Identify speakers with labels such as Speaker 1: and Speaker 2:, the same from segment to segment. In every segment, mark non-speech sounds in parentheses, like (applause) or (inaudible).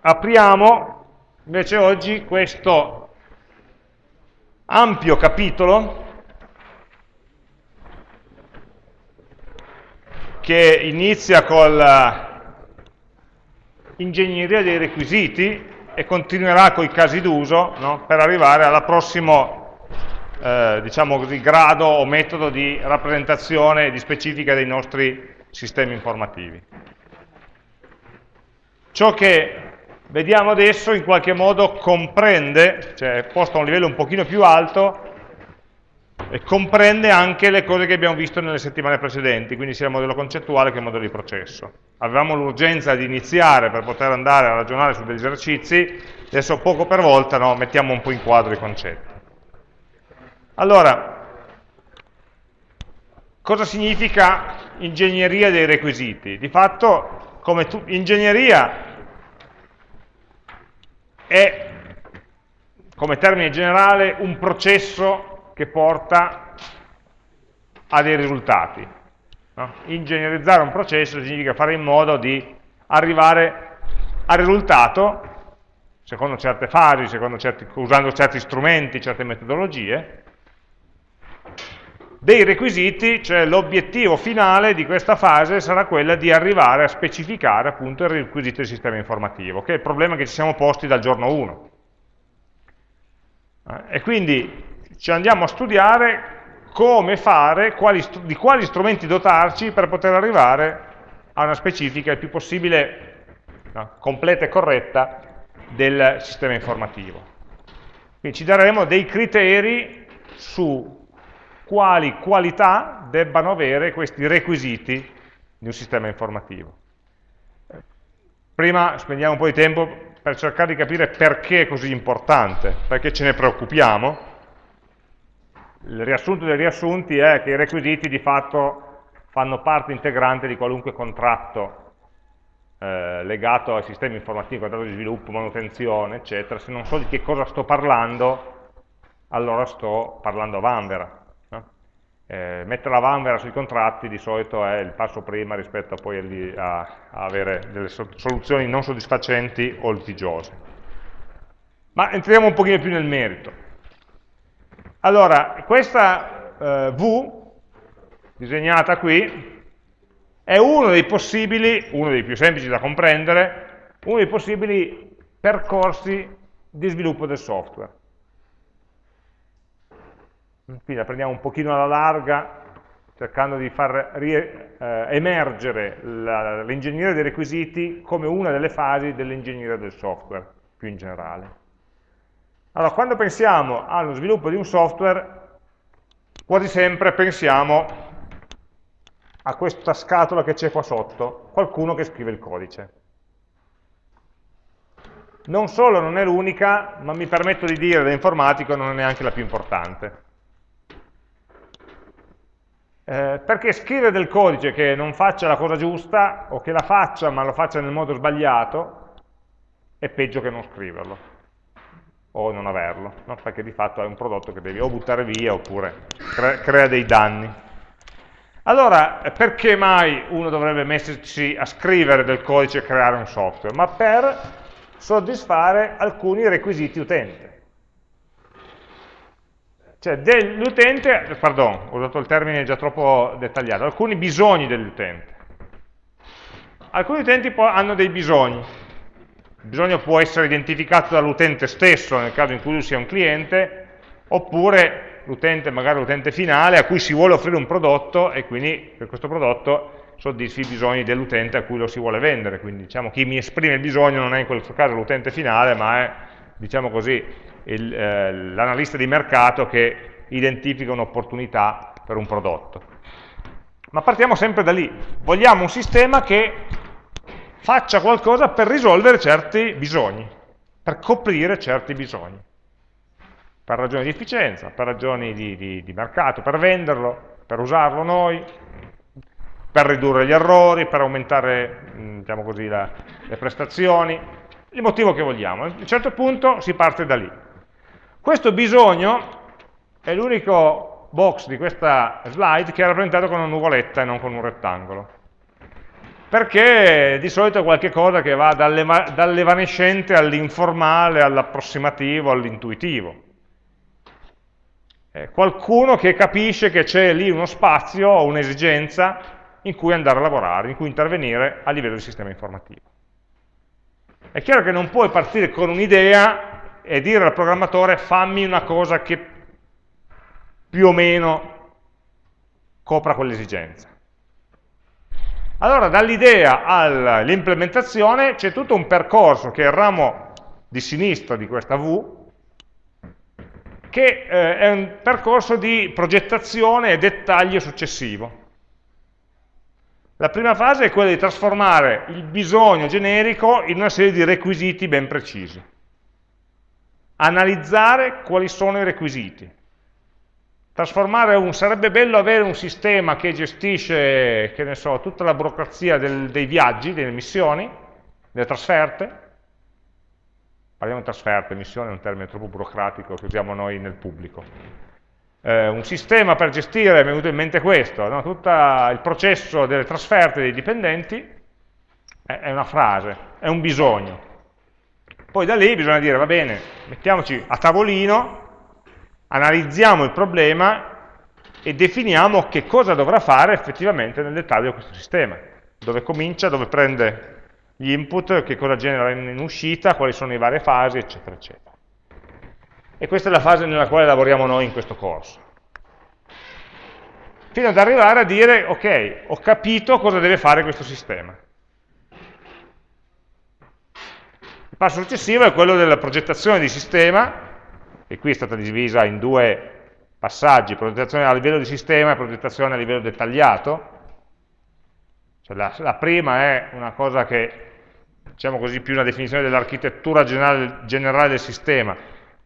Speaker 1: apriamo invece oggi questo ampio capitolo che inizia con l'ingegneria dei requisiti e continuerà con i casi d'uso no? per arrivare al prossimo eh, diciamo così, grado o metodo di rappresentazione di specifica dei nostri sistemi informativi. Ciò che vediamo adesso in qualche modo comprende, cioè posto a un livello un pochino più alto, e comprende anche le cose che abbiamo visto nelle settimane precedenti, quindi sia il modello concettuale che il modello di processo. Avevamo l'urgenza di iniziare per poter andare a ragionare su degli esercizi, adesso poco per volta no, mettiamo un po' in quadro i concetti. Allora, cosa significa ingegneria dei requisiti? Di fatto, come tu, ingegneria è, come termine generale, un processo che porta a dei risultati. No? Ingegnerizzare un processo significa fare in modo di arrivare al risultato secondo certe fasi, secondo certi, usando certi strumenti, certe metodologie, dei requisiti, cioè l'obiettivo finale di questa fase sarà quella di arrivare a specificare appunto il requisito del sistema informativo, che è il problema che ci siamo posti dal giorno 1. Eh, e quindi ci andiamo a studiare come fare, quali, di quali strumenti dotarci per poter arrivare a una specifica il più possibile no, completa e corretta del sistema informativo. Quindi ci daremo dei criteri su quali qualità debbano avere questi requisiti di un sistema informativo. Prima spendiamo un po' di tempo per cercare di capire perché è così importante, perché ce ne preoccupiamo. Il riassunto dei riassunti è che i requisiti di fatto fanno parte integrante di qualunque contratto eh, legato ai sistemi informativi, contratto di sviluppo, manutenzione, eccetera. Se non so di che cosa sto parlando, allora sto parlando a vanvera eh, mettere la vanvera sui contratti di solito è il passo prima rispetto poi a, a avere delle soluzioni non soddisfacenti o litigiose. Ma entriamo un pochino più nel merito. Allora, questa eh, V, disegnata qui, è uno dei possibili, uno dei più semplici da comprendere, uno dei possibili percorsi di sviluppo del software. Quindi la prendiamo un pochino alla larga, cercando di far eh, emergere l'ingegneria dei requisiti come una delle fasi dell'ingegneria del software, più in generale. Allora, quando pensiamo allo sviluppo di un software, quasi sempre pensiamo a questa scatola che c'è qua sotto, qualcuno che scrive il codice. Non solo non è l'unica, ma mi permetto di dire da informatico non è neanche la più importante. Eh, perché scrivere del codice che non faccia la cosa giusta, o che la faccia ma lo faccia nel modo sbagliato, è peggio che non scriverlo, o non averlo, no? perché di fatto è un prodotto che devi o buttare via oppure cre crea dei danni. Allora, perché mai uno dovrebbe mettersi a scrivere del codice e creare un software? Ma per soddisfare alcuni requisiti utente. Cioè dell'utente, pardon, ho usato il termine già troppo dettagliato, alcuni bisogni dell'utente. Alcuni utenti hanno dei bisogni. Il bisogno può essere identificato dall'utente stesso, nel caso in cui lui sia un cliente, oppure l'utente, magari l'utente finale, a cui si vuole offrire un prodotto e quindi per questo prodotto soddisfi i bisogni dell'utente a cui lo si vuole vendere. Quindi diciamo chi mi esprime il bisogno non è in questo caso l'utente finale, ma è, diciamo così, eh, l'analista di mercato che identifica un'opportunità per un prodotto. Ma partiamo sempre da lì. Vogliamo un sistema che faccia qualcosa per risolvere certi bisogni, per coprire certi bisogni. Per ragioni di efficienza, per ragioni di, di, di mercato, per venderlo, per usarlo noi, per ridurre gli errori, per aumentare diciamo così, la, le prestazioni, il motivo che vogliamo. A un certo punto si parte da lì. Questo bisogno è l'unico box di questa slide che è rappresentato con una nuvoletta e non con un rettangolo. perché di solito è qualcosa che va dall'evanescente all'informale, all'approssimativo, all'intuitivo. qualcuno che capisce che c'è lì uno spazio o un'esigenza in cui andare a lavorare, in cui intervenire a livello di sistema informativo. È chiaro che non puoi partire con un'idea e dire al programmatore fammi una cosa che più o meno copra quell'esigenza. Allora dall'idea all'implementazione c'è tutto un percorso che è il ramo di sinistra di questa V, che eh, è un percorso di progettazione e dettaglio successivo. La prima fase è quella di trasformare il bisogno generico in una serie di requisiti ben precisi. Analizzare quali sono i requisiti. Trasformare un, sarebbe bello avere un sistema che gestisce, che ne so, tutta la burocrazia del, dei viaggi, delle missioni, delle trasferte. Parliamo di trasferte, missione è un termine troppo burocratico che usiamo noi nel pubblico eh, un sistema per gestire, mi è venuto in mente questo, no? tutto il processo delle trasferte dei dipendenti è, è una frase, è un bisogno. Poi da lì bisogna dire, va bene, mettiamoci a tavolino, analizziamo il problema e definiamo che cosa dovrà fare effettivamente nel dettaglio questo sistema, dove comincia, dove prende gli input, che cosa genera in uscita, quali sono le varie fasi, eccetera, eccetera. E questa è la fase nella quale lavoriamo noi in questo corso. Fino ad arrivare a dire, ok, ho capito cosa deve fare questo sistema. Il passo successivo è quello della progettazione di sistema, e qui è stata divisa in due passaggi, progettazione a livello di sistema e progettazione a livello dettagliato. Cioè la, la prima è una cosa che, diciamo così, più una definizione dell'architettura generale, generale del sistema,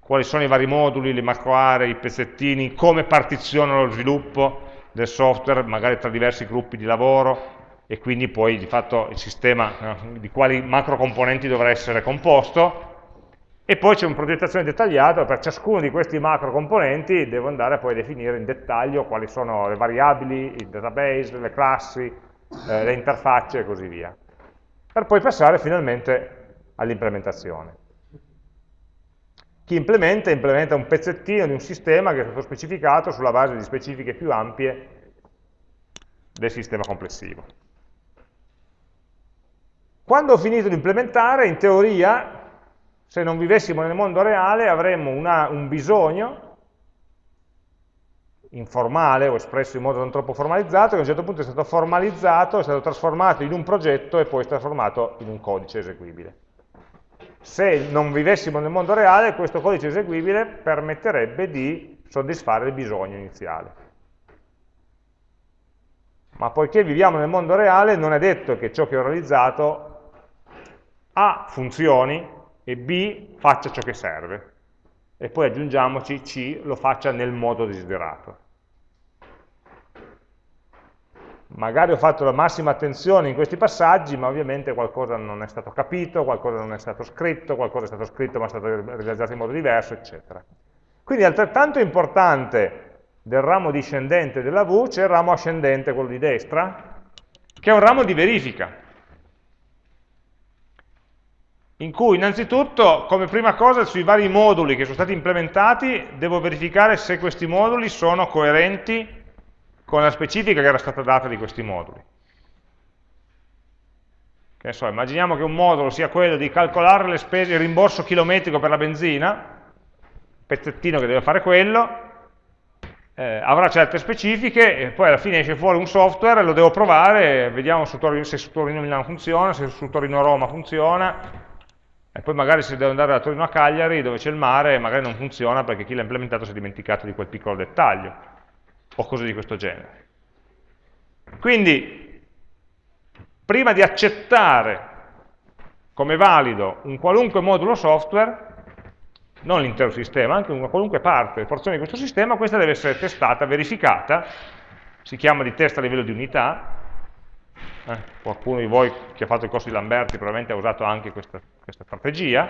Speaker 1: quali sono i vari moduli, le macro aree, i pezzettini, come partizionano lo sviluppo del software, magari tra diversi gruppi di lavoro, e quindi poi di fatto il sistema eh, di quali macro componenti dovrà essere composto, e poi c'è una progettazione dettagliata, per ciascuno di questi macro componenti devo andare poi a definire in dettaglio quali sono le variabili, il database, le classi, eh, le interfacce e così via, per poi passare finalmente all'implementazione. Chi implementa, implementa un pezzettino di un sistema che è stato specificato sulla base di specifiche più ampie del sistema complessivo. Quando ho finito di implementare, in teoria, se non vivessimo nel mondo reale, avremmo una, un bisogno informale o espresso in modo non troppo formalizzato, che a un certo punto è stato formalizzato, è stato trasformato in un progetto e poi trasformato in un codice eseguibile se non vivessimo nel mondo reale, questo codice eseguibile permetterebbe di soddisfare il bisogno iniziale. Ma poiché viviamo nel mondo reale, non è detto che ciò che ho realizzato A funzioni e B faccia ciò che serve. E poi aggiungiamoci C lo faccia nel modo desiderato. Magari ho fatto la massima attenzione in questi passaggi, ma ovviamente qualcosa non è stato capito, qualcosa non è stato scritto, qualcosa è stato scritto ma è stato realizzato in modo diverso, eccetera. Quindi altrettanto importante del ramo discendente della V c'è il ramo ascendente, quello di destra, che è un ramo di verifica, in cui innanzitutto, come prima cosa, sui vari moduli che sono stati implementati, devo verificare se questi moduli sono coerenti con la specifica che era stata data di questi moduli. Che so, immaginiamo che un modulo sia quello di calcolare le spese, il rimborso chilometrico per la benzina, pezzettino che deve fare quello, eh, avrà certe specifiche e poi alla fine esce fuori un software, lo devo provare, vediamo su Torino, se su Torino Milano funziona, se su Torino Roma funziona, e poi magari se devo andare da Torino a Cagliari, dove c'è il mare, magari non funziona perché chi l'ha implementato si è dimenticato di quel piccolo dettaglio o cose di questo genere. Quindi, prima di accettare come valido un qualunque modulo software, non l'intero sistema, anche una qualunque parte, porzione di questo sistema, questa deve essere testata, verificata, si chiama di test a livello di unità, eh, qualcuno di voi che ha fatto il corso di Lamberti probabilmente ha usato anche questa, questa strategia,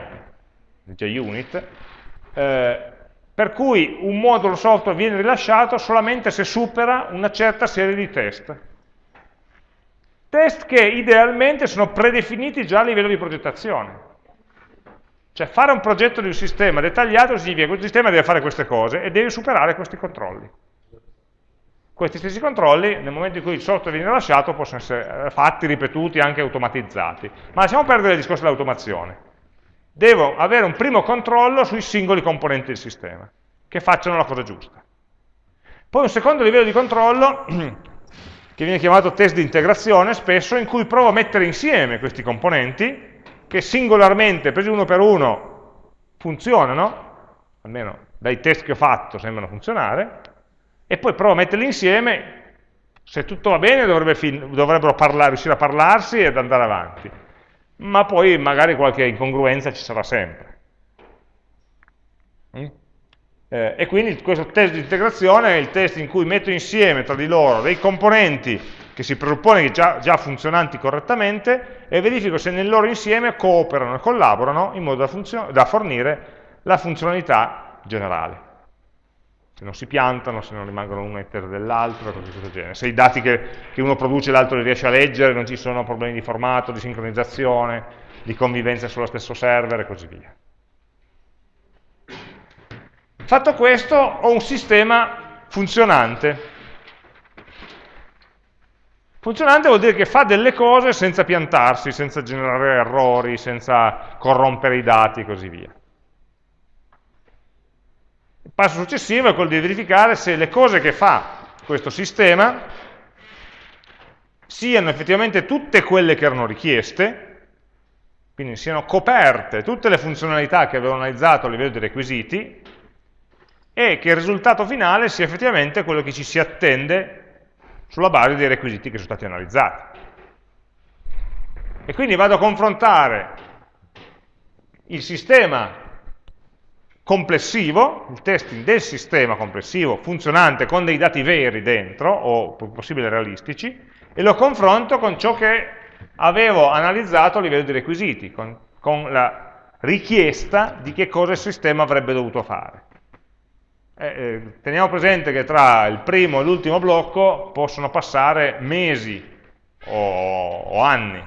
Speaker 1: JUnit, eh, per cui un modulo software viene rilasciato solamente se supera una certa serie di test. Test che idealmente sono predefiniti già a livello di progettazione. Cioè fare un progetto di un sistema dettagliato significa che questo sistema deve fare queste cose e deve superare questi controlli. Questi stessi controlli, nel momento in cui il software viene lasciato, possono essere fatti, ripetuti, anche automatizzati. Ma lasciamo perdere il discorso dell'automazione. Devo avere un primo controllo sui singoli componenti del sistema, che facciano la cosa giusta. Poi un secondo livello di controllo, (clears throat) che viene chiamato test di integrazione, spesso, in cui provo a mettere insieme questi componenti, che singolarmente, presi uno per uno, funzionano, almeno dai test che ho fatto sembrano funzionare, e poi provo a metterli insieme, se tutto va bene dovrebbe dovrebbero riuscire a parlarsi ed andare avanti, ma poi magari qualche incongruenza ci sarà sempre. Mm? Eh, e quindi questo test di integrazione è il test in cui metto insieme tra di loro dei componenti che si presuppone già, già funzionanti correttamente e verifico se nel loro insieme cooperano e collaborano in modo da, da fornire la funzionalità generale se non si piantano, se non rimangono uno all'interno dell'altro, cose di questo genere. Se i dati che, che uno produce l'altro li riesce a leggere, non ci sono problemi di formato, di sincronizzazione, di convivenza sullo stesso server e così via. Fatto questo, ho un sistema funzionante. Funzionante vuol dire che fa delle cose senza piantarsi, senza generare errori, senza corrompere i dati e così via. Passo successivo è quello di verificare se le cose che fa questo sistema siano effettivamente tutte quelle che erano richieste, quindi siano coperte tutte le funzionalità che avevo analizzato a livello di requisiti, e che il risultato finale sia effettivamente quello che ci si attende sulla base dei requisiti che sono stati analizzati. E quindi vado a confrontare il sistema complessivo, il testing del sistema complessivo funzionante con dei dati veri dentro, o possibile realistici, e lo confronto con ciò che avevo analizzato a livello di requisiti, con, con la richiesta di che cosa il sistema avrebbe dovuto fare. Eh, eh, teniamo presente che tra il primo e l'ultimo blocco possono passare mesi o, o anni,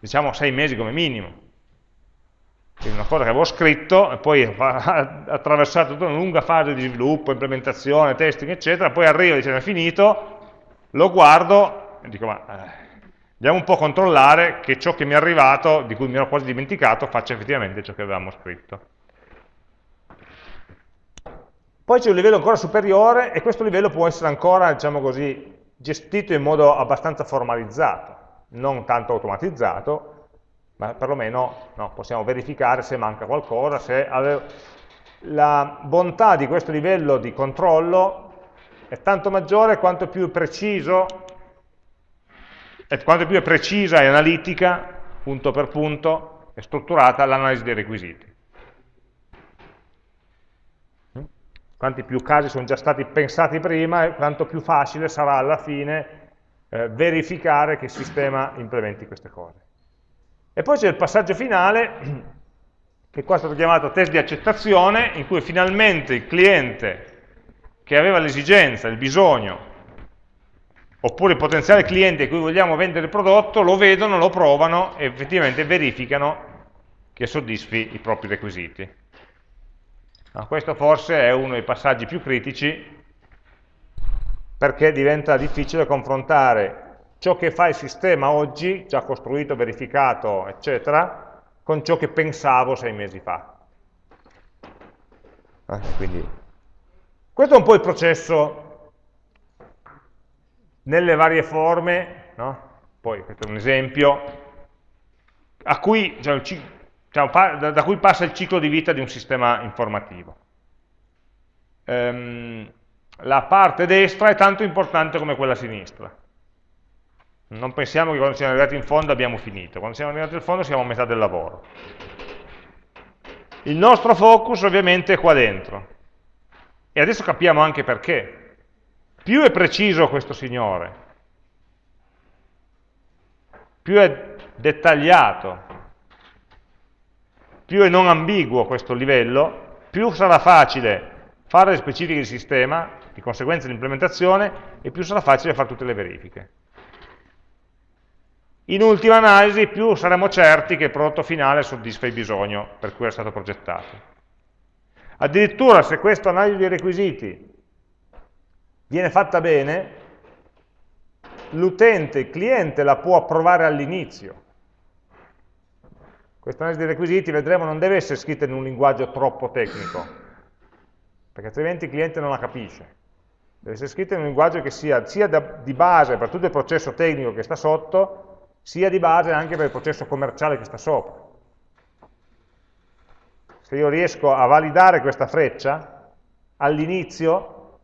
Speaker 1: diciamo sei mesi come minimo, quindi una cosa che avevo scritto e poi ha (laughs) attraversato tutta una lunga fase di sviluppo, implementazione, testing, eccetera, poi arriva e dice è finito, lo guardo e dico ma eh, andiamo un po' a controllare che ciò che mi è arrivato, di cui mi ero quasi dimenticato, faccia effettivamente ciò che avevamo scritto. Poi c'è un livello ancora superiore e questo livello può essere ancora, diciamo così, gestito in modo abbastanza formalizzato, non tanto automatizzato, ma perlomeno no, possiamo verificare se manca qualcosa, se la bontà di questo livello di controllo è tanto maggiore quanto più preciso, quanto più è precisa e analitica, punto per punto, è strutturata l'analisi dei requisiti. Quanti più casi sono già stati pensati prima, quanto più facile sarà alla fine eh, verificare che il sistema implementi queste cose. E poi c'è il passaggio finale, che qua è stato chiamato test di accettazione, in cui finalmente il cliente che aveva l'esigenza, il bisogno, oppure il potenziale cliente a cui vogliamo vendere il prodotto, lo vedono, lo provano e effettivamente verificano che soddisfi i propri requisiti. No, questo forse è uno dei passaggi più critici perché diventa difficile confrontare ciò che fa il sistema oggi, già costruito, verificato, eccetera, con ciò che pensavo sei mesi fa. Eh, quindi, questo è un po' il processo nelle varie forme, no? poi questo è un esempio, cui, cioè, da, da, cui passa il ciclo di vita di un sistema informativo. Ehm, la parte destra è tanto importante come quella sinistra. Non pensiamo che quando siamo arrivati in fondo abbiamo finito, quando siamo arrivati in fondo siamo a metà del lavoro. Il nostro focus ovviamente è qua dentro. E adesso capiamo anche perché. Più è preciso questo signore, più è dettagliato, più è non ambiguo questo livello, più sarà facile fare le specifiche di sistema, di conseguenza l'implementazione, e più sarà facile fare tutte le verifiche. In ultima analisi più saremo certi che il prodotto finale soddisfa il bisogno per cui è stato progettato. Addirittura se questa analisi dei requisiti viene fatta bene, l'utente, il cliente la può approvare all'inizio. Questa analisi dei requisiti, vedremo, non deve essere scritta in un linguaggio troppo tecnico, perché altrimenti il cliente non la capisce. Deve essere scritta in un linguaggio che sia sia da, di base per tutto il processo tecnico che sta sotto, sia di base anche per il processo commerciale che sta sopra. Se io riesco a validare questa freccia all'inizio,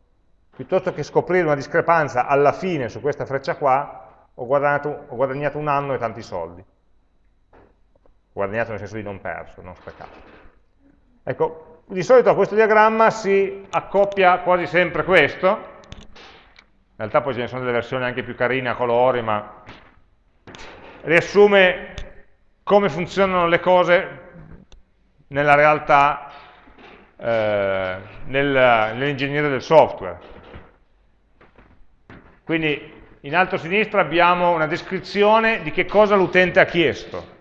Speaker 1: piuttosto che scoprire una discrepanza alla fine su questa freccia qua, ho guadagnato, ho guadagnato un anno e tanti soldi. Guadagnato nel senso di non perso, non sprecato. Ecco, di solito a questo diagramma si accoppia quasi sempre questo, in realtà poi ce ne sono delle versioni anche più carine a colori, ma riassume come funzionano le cose nella realtà, eh, nel, nell'ingegneria del software. Quindi in alto a sinistra abbiamo una descrizione di che cosa l'utente ha chiesto.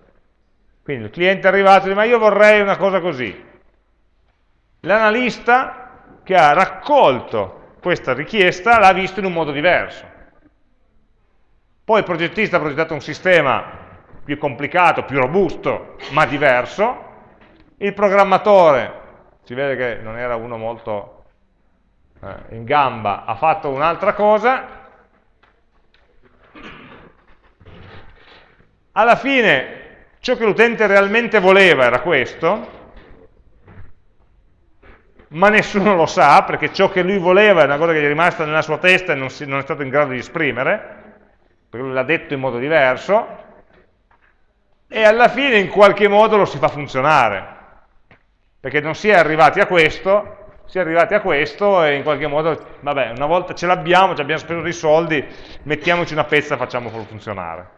Speaker 1: Quindi il cliente è arrivato e dice ma io vorrei una cosa così. L'analista che ha raccolto questa richiesta l'ha visto in un modo diverso. Poi il progettista ha progettato un sistema più complicato, più robusto, ma diverso, il programmatore, si vede che non era uno molto eh, in gamba, ha fatto un'altra cosa, alla fine ciò che l'utente realmente voleva era questo, ma nessuno lo sa, perché ciò che lui voleva è una cosa che gli è rimasta nella sua testa e non, si, non è stato in grado di esprimere, perché lui l'ha detto in modo diverso, e alla fine in qualche modo lo si fa funzionare perché non si è arrivati a questo, si è arrivati a questo e in qualche modo, vabbè, una volta ce l'abbiamo, ci abbiamo speso dei soldi, mettiamoci una pezza e facciamolo funzionare.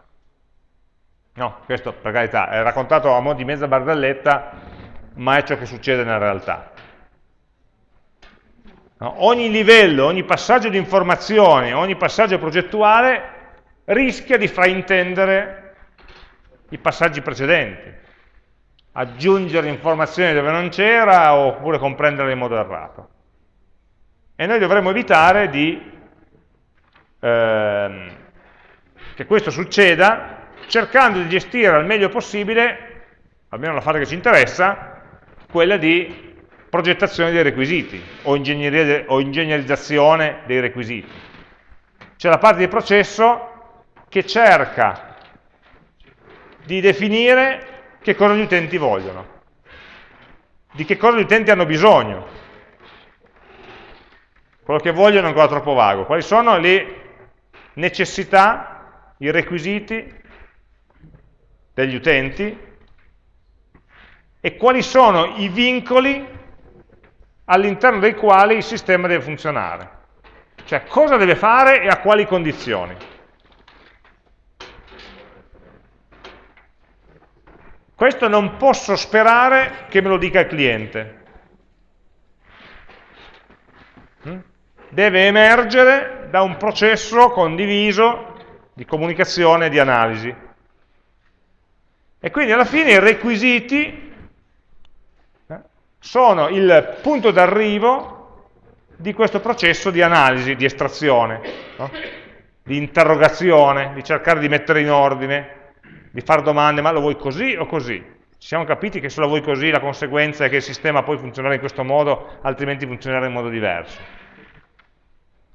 Speaker 1: No, questo per carità è raccontato a mo' di mezza barzelletta, ma è ciò che succede nella realtà. No? Ogni livello, ogni passaggio di informazioni, ogni passaggio progettuale rischia di fraintendere i passaggi precedenti aggiungere informazioni dove non c'era oppure comprenderle in modo errato. E noi dovremmo evitare di, ehm, che questo succeda cercando di gestire al meglio possibile, almeno la fase che ci interessa, quella di progettazione dei requisiti o, ingegnerizzazione dei requisiti. C'è la parte di processo che cerca di definire che cosa gli utenti vogliono, di che cosa gli utenti hanno bisogno. Quello che vogliono è ancora troppo vago. Quali sono le necessità, i requisiti degli utenti e quali sono i vincoli all'interno dei quali il sistema deve funzionare. Cioè cosa deve fare e a quali condizioni. Questo non posso sperare che me lo dica il cliente. Mm? Deve emergere da un processo condiviso di comunicazione e di analisi. E quindi alla fine i requisiti eh, sono il punto d'arrivo di questo processo di analisi, di estrazione, no? di interrogazione, di cercare di mettere in ordine, di fare domande, ma lo vuoi così o così? Ci siamo capiti che se lo vuoi così la conseguenza è che il sistema poi funzionerà in questo modo, altrimenti funzionerà in modo diverso.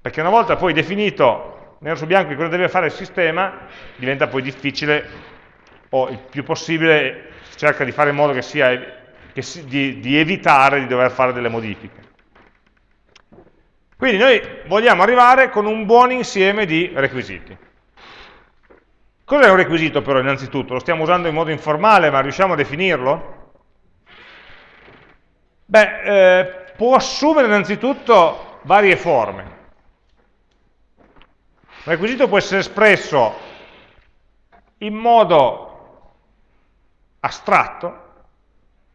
Speaker 1: Perché una volta poi definito nero su bianco cosa deve fare il sistema, diventa poi difficile, o il più possibile cerca di fare in modo che sia, che si, di, di evitare di dover fare delle modifiche. Quindi noi vogliamo arrivare con un buon insieme di requisiti. Cos'è un requisito però innanzitutto? Lo stiamo usando in modo informale, ma riusciamo a definirlo? Beh, eh, può assumere innanzitutto varie forme. Un requisito può essere espresso in modo astratto,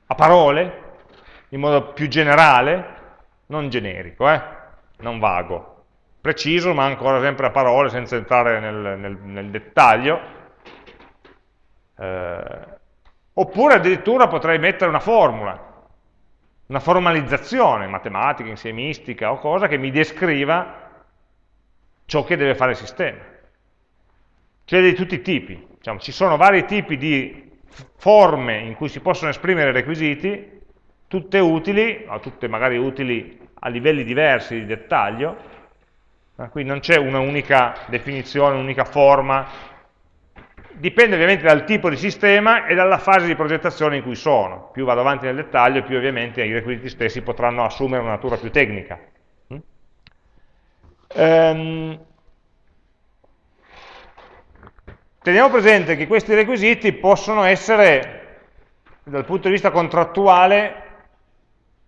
Speaker 1: a parole, in modo più generale, non generico, eh? non vago preciso, ma ancora sempre a parole, senza entrare nel, nel, nel dettaglio. Eh, oppure addirittura potrei mettere una formula, una formalizzazione matematica, insiemistica o cosa che mi descriva ciò che deve fare il sistema. Cioè di tutti i tipi. Diciamo, ci sono vari tipi di forme in cui si possono esprimere requisiti, tutte utili, o tutte magari utili a livelli diversi di dettaglio, quindi non c'è una unica definizione, un'unica forma, dipende ovviamente dal tipo di sistema e dalla fase di progettazione in cui sono. Più vado avanti nel dettaglio, più ovviamente i requisiti stessi potranno assumere una natura più tecnica. Ehm, teniamo presente che questi requisiti possono essere, dal punto di vista contrattuale,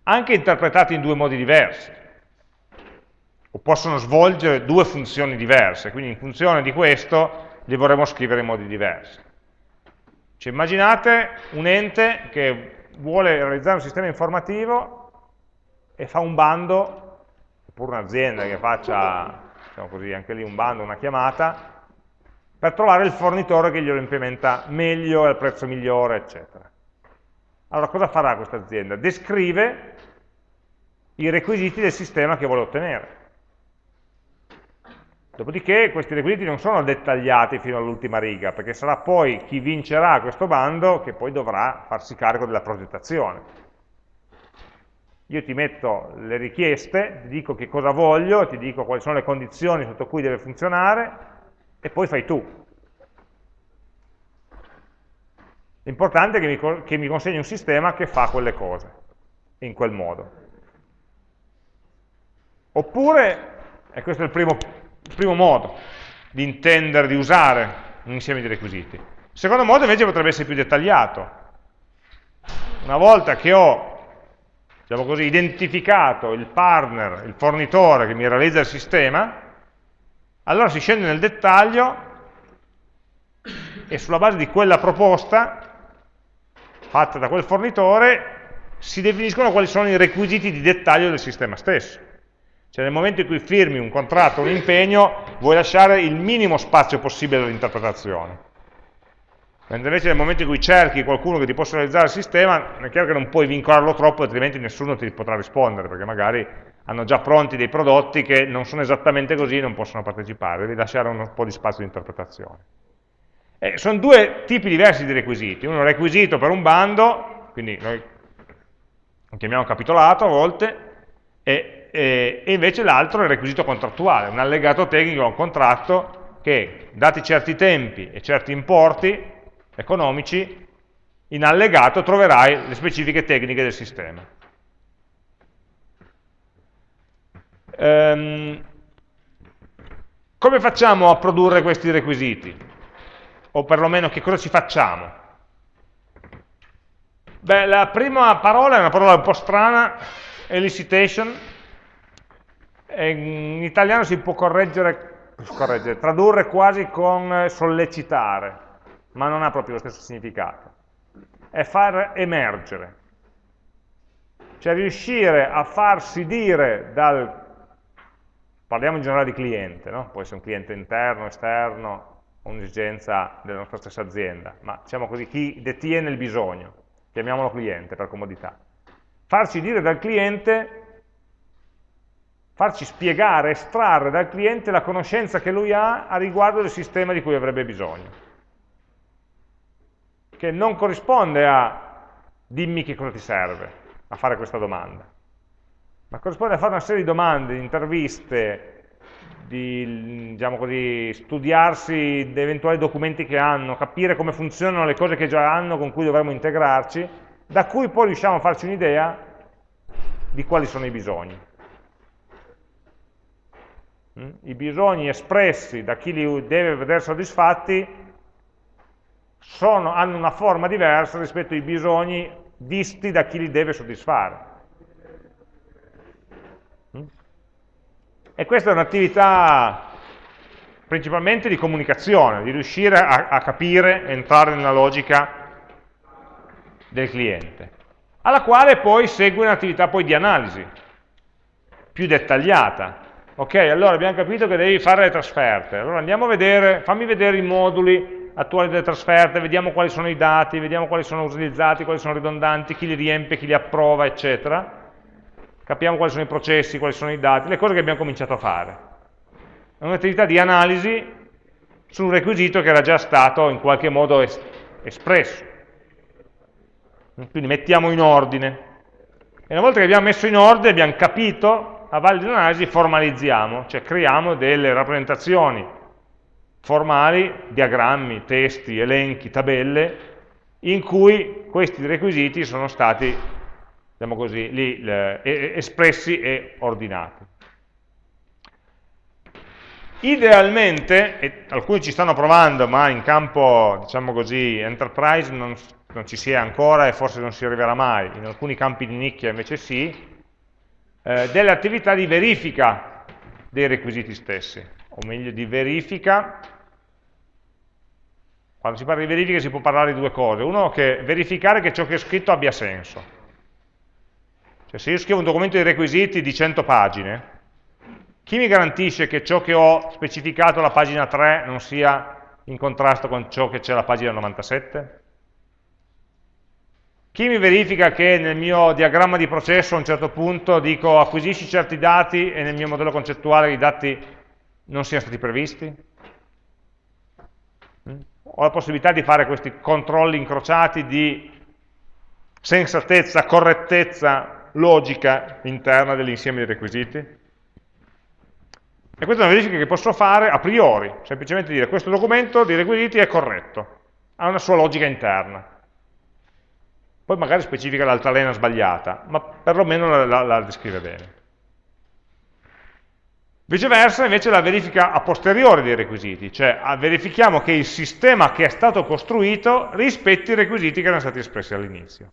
Speaker 1: anche interpretati in due modi diversi o possono svolgere due funzioni diverse, quindi in funzione di questo li vorremmo scrivere in modi diversi. Cioè, immaginate un ente che vuole realizzare un sistema informativo e fa un bando, oppure un'azienda che faccia, diciamo così, anche lì un bando, una chiamata, per trovare il fornitore che glielo implementa meglio, al prezzo migliore, eccetera. Allora cosa farà questa azienda? Descrive i requisiti del sistema che vuole ottenere. Dopodiché questi requisiti non sono dettagliati fino all'ultima riga, perché sarà poi chi vincerà questo bando che poi dovrà farsi carico della progettazione. Io ti metto le richieste, ti dico che cosa voglio, ti dico quali sono le condizioni sotto cui deve funzionare, e poi fai tu. L'importante è che mi, che mi consegni un sistema che fa quelle cose, in quel modo. Oppure, e questo è il primo il primo modo di intendere, di usare un insieme di requisiti. Il secondo modo invece potrebbe essere più dettagliato. Una volta che ho diciamo così, identificato il partner, il fornitore che mi realizza il sistema, allora si scende nel dettaglio e sulla base di quella proposta fatta da quel fornitore si definiscono quali sono i requisiti di dettaglio del sistema stesso. Cioè nel momento in cui firmi un contratto, un impegno, vuoi lasciare il minimo spazio possibile all'interpretazione. Mentre invece nel momento in cui cerchi qualcuno che ti possa realizzare il sistema, è chiaro che non puoi vincolarlo troppo, altrimenti nessuno ti potrà rispondere, perché magari hanno già pronti dei prodotti che non sono esattamente così e non possono partecipare, devi lasciare un po' di spazio di interpretazione. E sono due tipi diversi di requisiti, uno requisito per un bando, quindi noi lo chiamiamo capitolato a volte, e e, e invece l'altro è il requisito contrattuale, un allegato tecnico a un contratto che, dati certi tempi e certi importi economici, in allegato troverai le specifiche tecniche del sistema. Ehm, come facciamo a produrre questi requisiti? O perlomeno che cosa ci facciamo? Beh, la prima parola è una parola un po' strana, elicitation, in italiano si può correggere, correggere, tradurre quasi con sollecitare, ma non ha proprio lo stesso significato. È far emergere, cioè riuscire a farsi dire dal, parliamo in generale di cliente, no? può essere un cliente interno, esterno, un'esigenza della nostra stessa azienda, ma diciamo così, chi detiene il bisogno, chiamiamolo cliente per comodità. Farci dire dal cliente farci spiegare, estrarre dal cliente la conoscenza che lui ha a riguardo del sistema di cui avrebbe bisogno. Che non corrisponde a dimmi che cosa ti serve a fare questa domanda, ma corrisponde a fare una serie di domande, di interviste, di diciamo così, studiarsi eventuali documenti che hanno, capire come funzionano le cose che già hanno con cui dovremmo integrarci, da cui poi riusciamo a farci un'idea di quali sono i bisogni. Mm? I bisogni espressi da chi li deve vedere soddisfatti sono, hanno una forma diversa rispetto ai bisogni visti da chi li deve soddisfare. Mm? E questa è un'attività principalmente di comunicazione, di riuscire a, a capire, entrare nella logica del cliente, alla quale poi segue un'attività di analisi più dettagliata, Ok, allora abbiamo capito che devi fare le trasferte. Allora andiamo a vedere, fammi vedere i moduli attuali delle trasferte, vediamo quali sono i dati, vediamo quali sono utilizzati, quali sono ridondanti, chi li riempie, chi li approva, eccetera. Capiamo quali sono i processi, quali sono i dati, le cose che abbiamo cominciato a fare. È un'attività di analisi su un requisito che era già stato in qualche modo es espresso. Quindi mettiamo in ordine. E una volta che abbiamo messo in ordine, abbiamo capito, a valle analisi formalizziamo, cioè creiamo delle rappresentazioni formali, diagrammi, testi, elenchi, tabelle, in cui questi requisiti sono stati, diciamo così, lì, le, espressi e ordinati. Idealmente, e alcuni ci stanno provando, ma in campo, diciamo così, enterprise non, non ci si è ancora e forse non si arriverà mai, in alcuni campi di nicchia invece sì, eh, delle attività di verifica dei requisiti stessi, o meglio di verifica, quando si parla di verifica si può parlare di due cose, uno che verificare che ciò che è scritto abbia senso, cioè se io scrivo un documento di requisiti di 100 pagine, chi mi garantisce che ciò che ho specificato alla pagina 3 non sia in contrasto con ciò che c'è alla pagina 97? Chi mi verifica che nel mio diagramma di processo a un certo punto dico acquisisci certi dati e nel mio modello concettuale i dati non siano stati previsti? Mm? Ho la possibilità di fare questi controlli incrociati di sensatezza, correttezza logica interna dell'insieme di requisiti? E questa è una verifica che posso fare a priori, semplicemente dire questo documento di requisiti è corretto, ha una sua logica interna. Poi magari specifica l'altalena sbagliata, ma perlomeno la, la, la descrive bene. Viceversa invece la verifica a posteriori dei requisiti, cioè verifichiamo che il sistema che è stato costruito rispetti i requisiti che erano stati espressi all'inizio.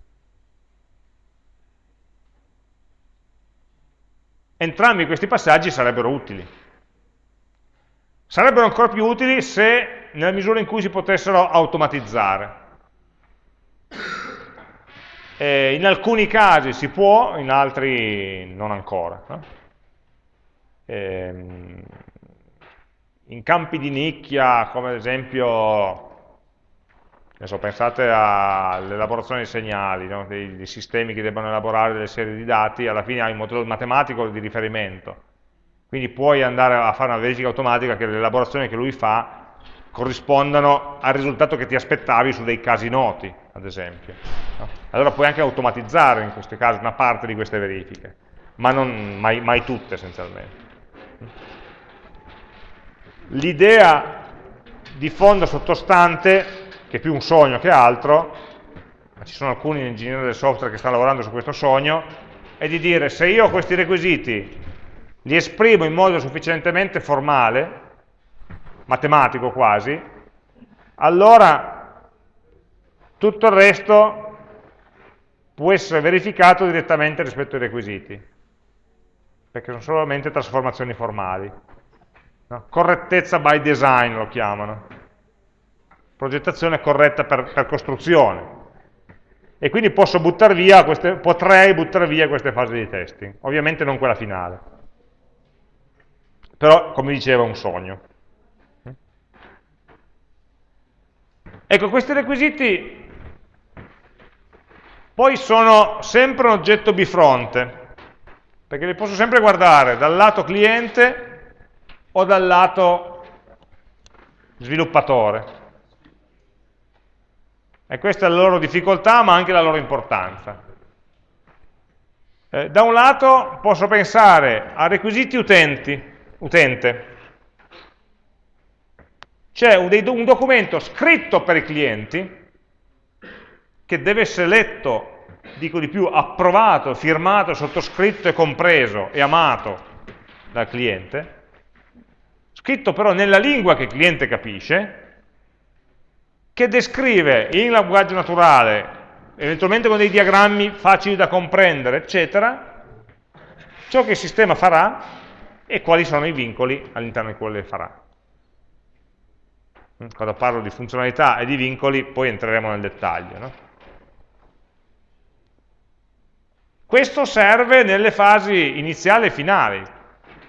Speaker 1: Entrambi questi passaggi sarebbero utili. Sarebbero ancora più utili se, nella misura in cui si potessero automatizzare. Eh, in alcuni casi si può, in altri non ancora. No? Eh, in campi di nicchia, come ad esempio, adesso pensate all'elaborazione dei segnali, no? dei, dei sistemi che debbano elaborare delle serie di dati, alla fine hai un modello matematico di riferimento quindi puoi andare a fare una verifica automatica che le elaborazioni che lui fa corrispondano al risultato che ti aspettavi su dei casi noti, ad esempio. Allora puoi anche automatizzare in questi casi una parte di queste verifiche, ma non mai, mai tutte essenzialmente. L'idea di fondo sottostante, che è più un sogno che altro, ma ci sono alcuni ingegneri del software che stanno lavorando su questo sogno, è di dire se io questi requisiti li esprimo in modo sufficientemente formale, matematico quasi, allora tutto il resto può essere verificato direttamente rispetto ai requisiti, perché sono solamente trasformazioni formali. No? Correttezza by design lo chiamano, progettazione corretta per, per costruzione. E quindi posso buttar via queste, potrei buttare via queste fasi di testing, ovviamente non quella finale però come diceva è un sogno. Ecco, questi requisiti poi sono sempre un oggetto bifronte, perché li posso sempre guardare dal lato cliente o dal lato sviluppatore. E questa è la loro difficoltà, ma anche la loro importanza. Eh, da un lato posso pensare a requisiti utenti, utente. C'è un, un documento scritto per i clienti che deve essere letto, dico di più, approvato, firmato, sottoscritto e compreso e amato dal cliente, scritto però nella lingua che il cliente capisce, che descrive in linguaggio naturale, eventualmente con dei diagrammi facili da comprendere, eccetera, ciò che il sistema farà e quali sono i vincoli all'interno di quello che farà. Quando parlo di funzionalità e di vincoli, poi entreremo nel dettaglio. No? Questo serve nelle fasi iniziali e finali.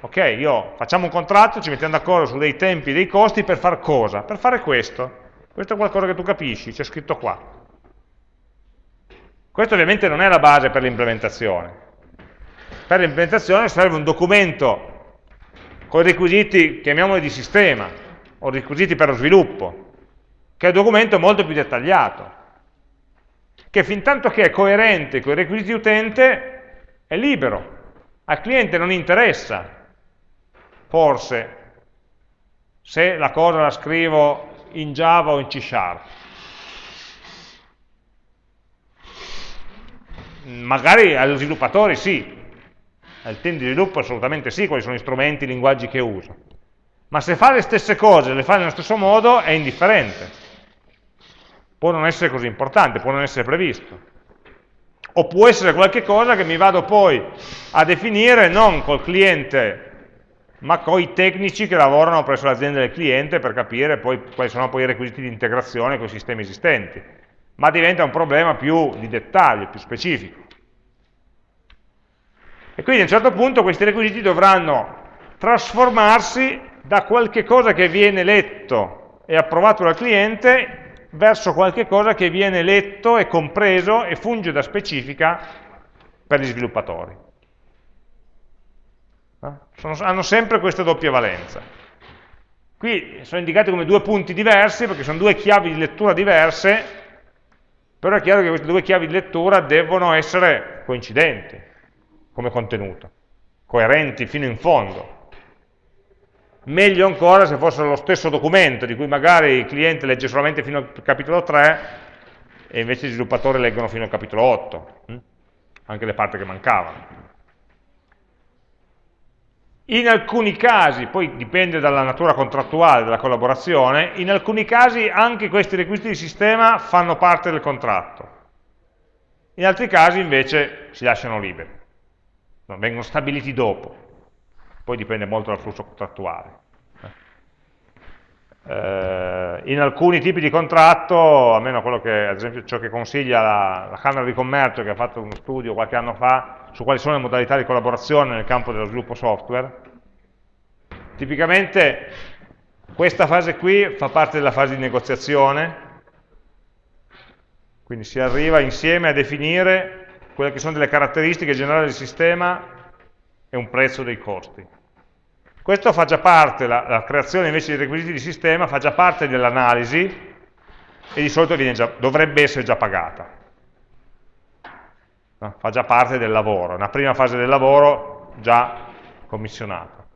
Speaker 1: Ok, io facciamo un contratto, ci mettiamo d'accordo su dei tempi e dei costi per fare cosa? Per fare questo. Questo è qualcosa che tu capisci, c'è scritto qua. Questo ovviamente non è la base per l'implementazione. Per l'implementazione serve un documento con i requisiti, chiamiamoli di sistema, o requisiti per lo sviluppo, che è un documento molto più dettagliato, che fin tanto che è coerente con i requisiti utente è libero. Al cliente non interessa, forse, se la cosa la scrivo in Java o in C Sharp. Magari agli sviluppatori sì, al team di sviluppo assolutamente sì, quali sono gli strumenti, i linguaggi che uso. Ma se fa le stesse cose, le fa nello stesso modo, è indifferente. Può non essere così importante, può non essere previsto. O può essere qualche cosa che mi vado poi a definire non col cliente, ma con i tecnici che lavorano presso l'azienda del cliente per capire poi quali sono poi i requisiti di integrazione con i sistemi esistenti. Ma diventa un problema più di dettaglio, più specifico. E quindi a un certo punto questi requisiti dovranno trasformarsi da qualche cosa che viene letto e approvato dal cliente verso qualche cosa che viene letto e compreso e funge da specifica per gli sviluppatori. Eh? Sono, hanno sempre questa doppia valenza. Qui sono indicati come due punti diversi perché sono due chiavi di lettura diverse, però è chiaro che queste due chiavi di lettura devono essere coincidenti come contenuto, coerenti fino in fondo. Meglio ancora se fossero lo stesso documento, di cui magari il cliente legge solamente fino al capitolo 3 e invece gli sviluppatori leggono fino al capitolo 8, hm? anche le parti che mancavano. In alcuni casi, poi dipende dalla natura contrattuale della collaborazione, in alcuni casi anche questi requisiti di sistema fanno parte del contratto. In altri casi invece si lasciano liberi vengono stabiliti dopo, poi dipende molto dal flusso contrattuale. Eh, in alcuni tipi di contratto, almeno quello che, ad esempio ciò che consiglia la, la Camera di Commercio che ha fatto uno studio qualche anno fa su quali sono le modalità di collaborazione nel campo dello sviluppo software, tipicamente questa fase qui fa parte della fase di negoziazione, quindi si arriva insieme a definire quelle che sono delle caratteristiche generali del sistema e un prezzo dei costi. Questo fa già parte, la, la creazione invece dei requisiti di sistema fa già parte dell'analisi e di solito già, dovrebbe essere già pagata. No? Fa già parte del lavoro, una prima fase del lavoro già commissionata.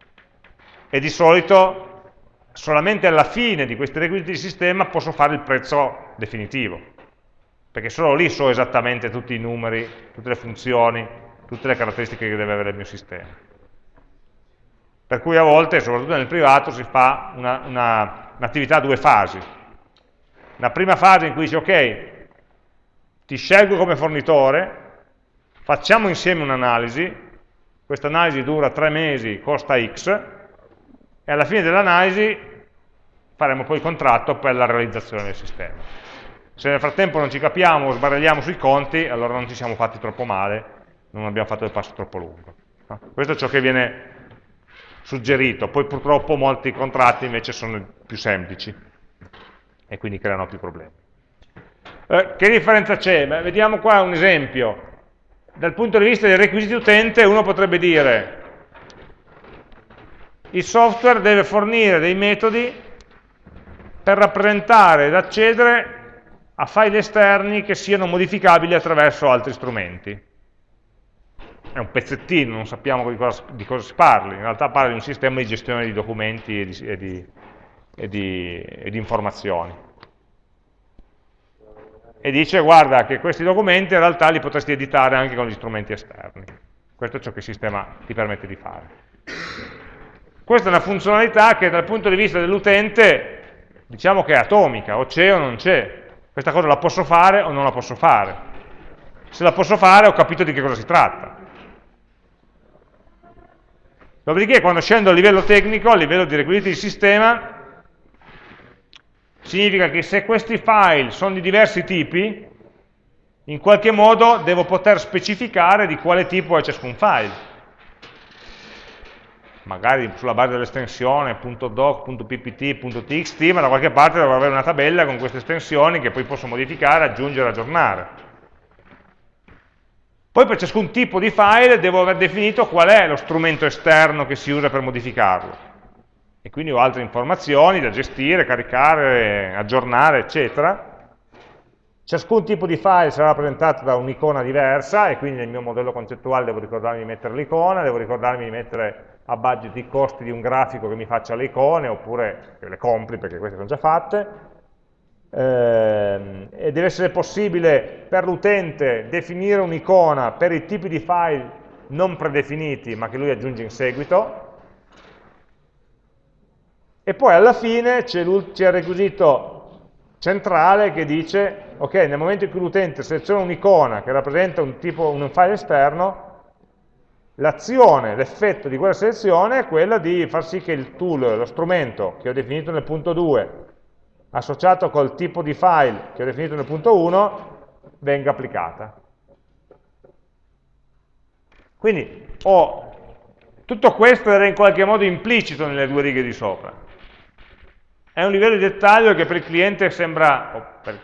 Speaker 1: E di solito solamente alla fine di questi requisiti di sistema posso fare il prezzo definitivo perché solo lì so esattamente tutti i numeri, tutte le funzioni, tutte le caratteristiche che deve avere il mio sistema. Per cui a volte, soprattutto nel privato, si fa un'attività un a due fasi. Una prima fase in cui dice, ok, ti scelgo come fornitore, facciamo insieme un'analisi, questa analisi dura tre mesi, costa X, e alla fine dell'analisi faremo poi il contratto per la realizzazione del sistema. Se nel frattempo non ci capiamo, sbaragliamo sui conti, allora non ci siamo fatti troppo male, non abbiamo fatto il passo troppo lungo. Questo è ciò che viene suggerito, poi purtroppo molti contratti invece sono più semplici e quindi creano più problemi. Eh, che differenza c'è? vediamo qua un esempio. Dal punto di vista dei requisiti utente uno potrebbe dire il software deve fornire dei metodi per rappresentare ed accedere a file esterni che siano modificabili attraverso altri strumenti. È un pezzettino, non sappiamo di cosa, di cosa si parli, in realtà parla di un sistema di gestione di documenti e di, e di, e di, e informazioni. E dice, guarda, che questi documenti in realtà li potresti editare anche con gli strumenti esterni. Questo è ciò che il sistema ti permette di fare. Questa è una funzionalità che dal punto di vista dell'utente diciamo che è atomica, o c'è o non c'è, questa cosa la posso fare o non la posso fare? Se la posso fare ho capito di che cosa si tratta. Dopodiché quando scendo a livello tecnico, a livello di requisiti di sistema, significa che se questi file sono di diversi tipi, in qualche modo devo poter specificare di quale tipo è ciascun file. magari sulla base dell'estensione .doc, .ppt, .txt, ma da qualche parte dovrò avere una tabella con queste estensioni che poi posso modificare, aggiungere, aggiornare. Poi per ciascun tipo di file devo aver definito qual è lo strumento esterno che si usa per modificarlo. E quindi ho altre informazioni da gestire, caricare, aggiornare, eccetera. Ciascun tipo di file sarà rappresentato da un'icona diversa e quindi nel mio modello concettuale devo ricordarmi di mettere l'icona, devo ricordarmi di mettere a budget i costi di un grafico che mi faccia le icone, oppure le compri perché queste sono già fatte, eh, e deve essere possibile per l'utente definire un'icona per i tipi di file non predefiniti ma che lui aggiunge in seguito. E poi alla fine c'è il requisito centrale che dice ok, nel momento in cui l'utente seleziona un'icona che rappresenta un, tipo, un file esterno l'azione, l'effetto di quella selezione è quella di far sì che il tool, lo strumento che ho definito nel punto 2 associato col tipo di file che ho definito nel punto 1 venga applicata. Quindi ho, tutto questo era in qualche modo implicito nelle due righe di sopra. È un livello di dettaglio che per il cliente sembra, per,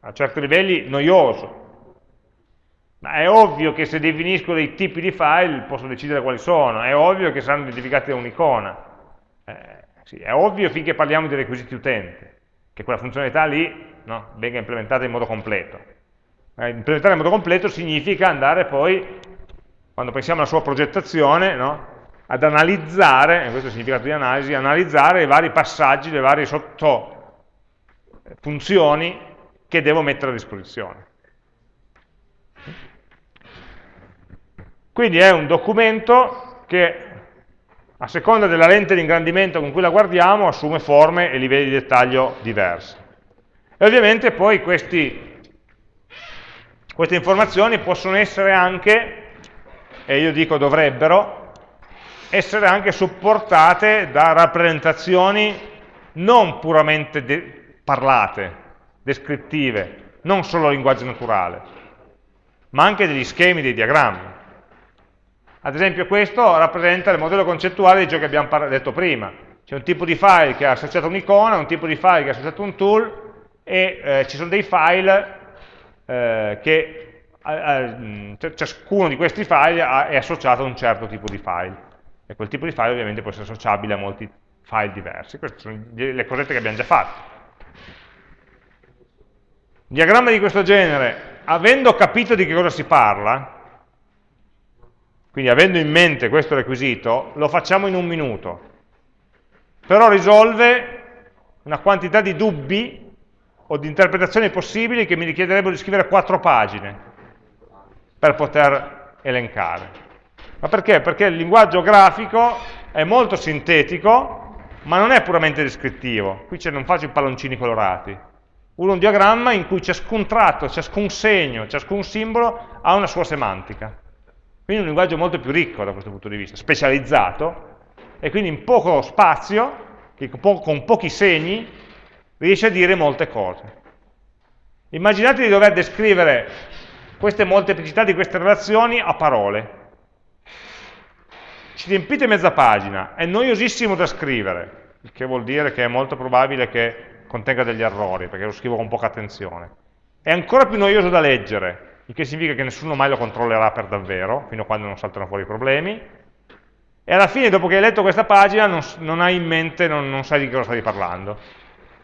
Speaker 1: a certi livelli, noioso. Ma è ovvio che se definisco dei tipi di file posso decidere quali sono, è ovvio che saranno identificati da un'icona. Eh, sì, è ovvio finché parliamo di requisiti utente, che quella funzionalità lì no, venga implementata in modo completo. Eh, implementare in modo completo significa andare poi, quando pensiamo alla sua progettazione, no, ad analizzare, e questo è il significato di analisi, analizzare i vari passaggi, le varie sottofunzioni che devo mettere a disposizione. Quindi è un documento che a seconda della lente di ingrandimento con cui la guardiamo, assume forme e livelli di dettaglio diversi. E ovviamente poi questi, queste informazioni possono essere anche, e io dico dovrebbero, essere anche supportate da rappresentazioni non puramente de parlate, descrittive, non solo linguaggio naturale, ma anche degli schemi, dei diagrammi. Ad esempio questo rappresenta il modello concettuale di ciò che abbiamo detto prima. C'è un tipo di file che ha associato un'icona, un tipo di file che ha associato un tool e eh, ci sono dei file eh, che eh, ciascuno di questi file è associato a un certo tipo di file. E quel tipo di file ovviamente può essere associabile a molti file diversi. Queste sono le cosette che abbiamo già fatto. Diagramma di questo genere, avendo capito di che cosa si parla, quindi avendo in mente questo requisito, lo facciamo in un minuto. Però risolve una quantità di dubbi o di interpretazioni possibili che mi richiederebbero di scrivere quattro pagine per poter elencare. Ma perché? Perché il linguaggio grafico è molto sintetico, ma non è puramente descrittivo. Qui non faccio i palloncini colorati. Uno un diagramma in cui ciascun tratto, ciascun segno, ciascun simbolo ha una sua semantica. Quindi un linguaggio molto più ricco da questo punto di vista, specializzato, e quindi in poco spazio, con pochi segni, riesce a dire molte cose. Immaginate di dover descrivere queste molteplicità di queste relazioni a parole. Ci riempite mezza pagina, è noiosissimo da scrivere, il che vuol dire che è molto probabile che contenga degli errori, perché lo scrivo con poca attenzione. È ancora più noioso da leggere, il che significa che nessuno mai lo controllerà per davvero, fino a quando non saltano fuori i problemi, e alla fine, dopo che hai letto questa pagina, non, non hai in mente, non, non, sai di cosa stavi parlando.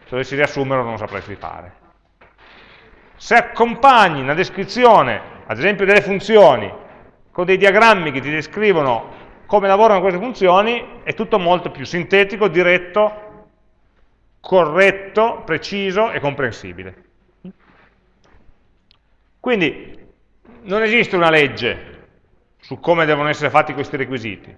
Speaker 1: Se dovessi riassumerlo non sapresti fare. Se accompagni una descrizione, ad esempio delle funzioni, con dei diagrammi che ti descrivono come lavorano queste funzioni, è tutto molto più sintetico, diretto, corretto, preciso e comprensibile. Quindi non esiste una legge su come devono essere fatti questi requisiti.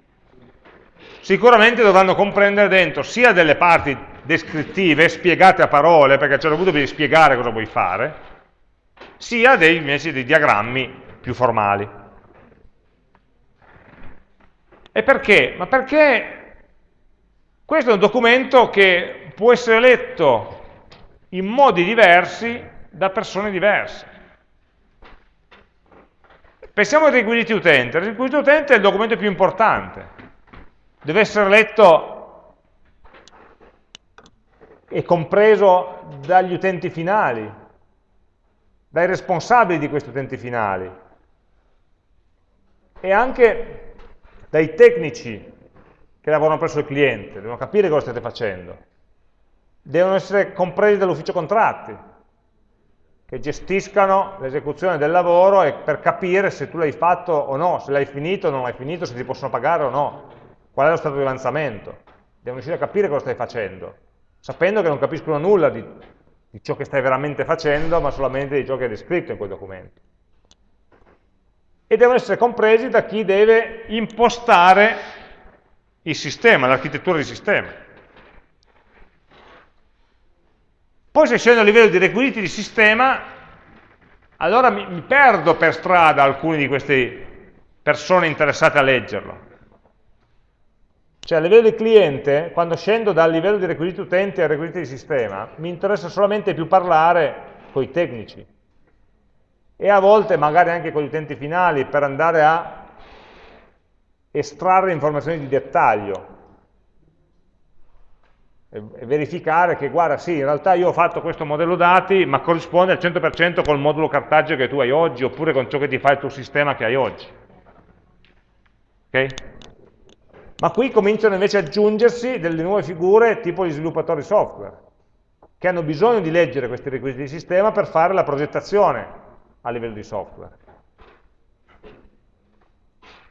Speaker 1: Sicuramente dovranno comprendere dentro sia delle parti descrittive, spiegate a parole, perché a un certo punto devi spiegare cosa vuoi fare, sia dei, invece dei diagrammi più formali. E perché? Ma perché questo è un documento che può essere letto in modi diversi da persone diverse. Pensiamo ai requisiti utente. Il requisito utente è il documento più importante. deve essere letto e compreso dagli utenti finali, dai responsabili di questi utenti finali e anche dai tecnici che lavorano presso il cliente, devono capire cosa state facendo, devono essere compresi dall'ufficio contratti, che gestiscano l'esecuzione del lavoro e per capire se tu l'hai fatto o no, se l'hai finito o non l'hai finito, se ti possono pagare o no, qual è lo stato di avanzamento. Devono riuscire a capire cosa stai facendo, sapendo che non capiscono nulla di, di ciò che stai veramente facendo, ma solamente di ciò che è descritto in quel documento. E devono essere compresi da chi deve impostare il sistema, l'architettura di sistema. Poi se scendo a livello di requisiti di sistema, allora mi, mi perdo per strada alcune di queste persone interessate a leggerlo. Cioè a livello di cliente, quando scendo dal livello di requisiti utente al requisiti di sistema, mi interessa solamente più parlare con i tecnici e a volte magari anche con gli utenti finali per andare a estrarre informazioni di dettaglio verificare che guarda sì, in realtà io ho fatto questo modello dati ma corrisponde al 100% col modulo cartaceo che tu hai oggi oppure con ciò che ti fa il tuo sistema che hai oggi. Ok? Ma qui cominciano invece ad aggiungersi delle nuove figure tipo gli sviluppatori software che hanno bisogno di leggere questi requisiti di sistema per fare la progettazione a livello di software.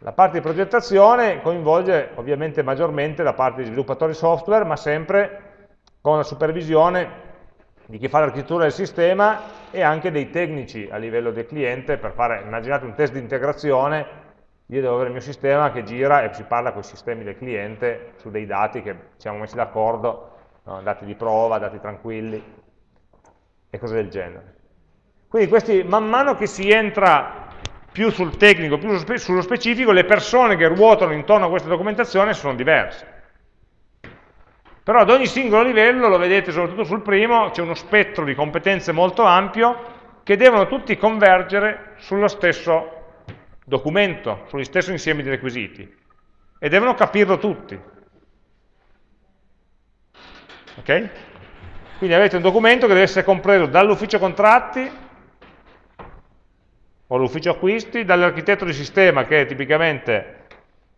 Speaker 1: La parte di progettazione coinvolge ovviamente maggiormente la parte di sviluppatori software, ma sempre con la supervisione di chi fa l'architettura del sistema e anche dei tecnici a livello del cliente per fare, immaginate un test di integrazione, io devo avere il mio sistema che gira e si parla con i sistemi del cliente su dei dati che siamo messi d'accordo, no? dati di prova, dati tranquilli e cose del genere. Quindi questi, man mano che si entra più sul tecnico, più sullo specifico, le persone che ruotano intorno a questa documentazione sono diverse. Però ad ogni singolo livello, lo vedete soprattutto sul primo, c'è uno spettro di competenze molto ampio che devono tutti convergere sullo stesso documento, sullo stesso insieme di requisiti e devono capirlo tutti. Ok? Quindi avete un documento che deve essere compreso dall'ufficio contratti o l'ufficio acquisti, dall'architetto di sistema che tipicamente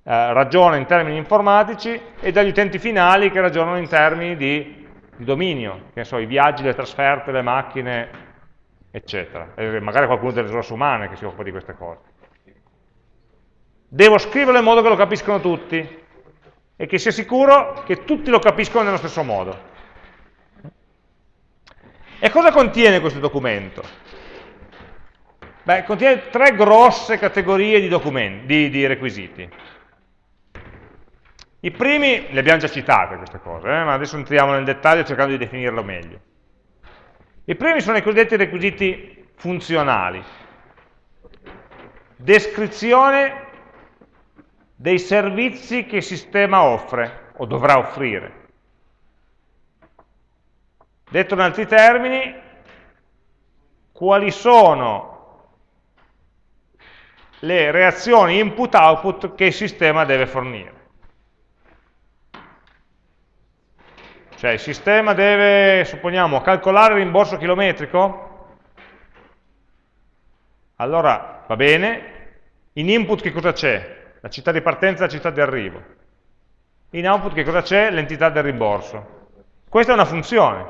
Speaker 1: eh, ragiona in termini informatici e dagli utenti finali che ragionano in termini di, di dominio, che so, i viaggi, le trasferte, le macchine, eccetera. E magari qualcuno delle risorse umane che si occupa di queste cose. Devo scriverlo in modo che lo capiscono tutti e che sia sicuro che tutti lo capiscono nello stesso modo. E cosa contiene questo documento? Beh, contiene tre grosse categorie di, di, di requisiti. I primi, le abbiamo già citate queste cose, eh, ma adesso entriamo nel dettaglio cercando di definirlo meglio. I primi sono i cosiddetti requisiti funzionali. Descrizione dei servizi che il sistema offre o dovrà offrire. Detto in altri termini, quali sono le reazioni input-output che il sistema deve fornire. Cioè il sistema deve, supponiamo, calcolare il rimborso chilometrico? Allora va bene, in input che cosa c'è? La città di partenza e la città di arrivo. In output che cosa c'è? L'entità del rimborso. Questa è una funzione.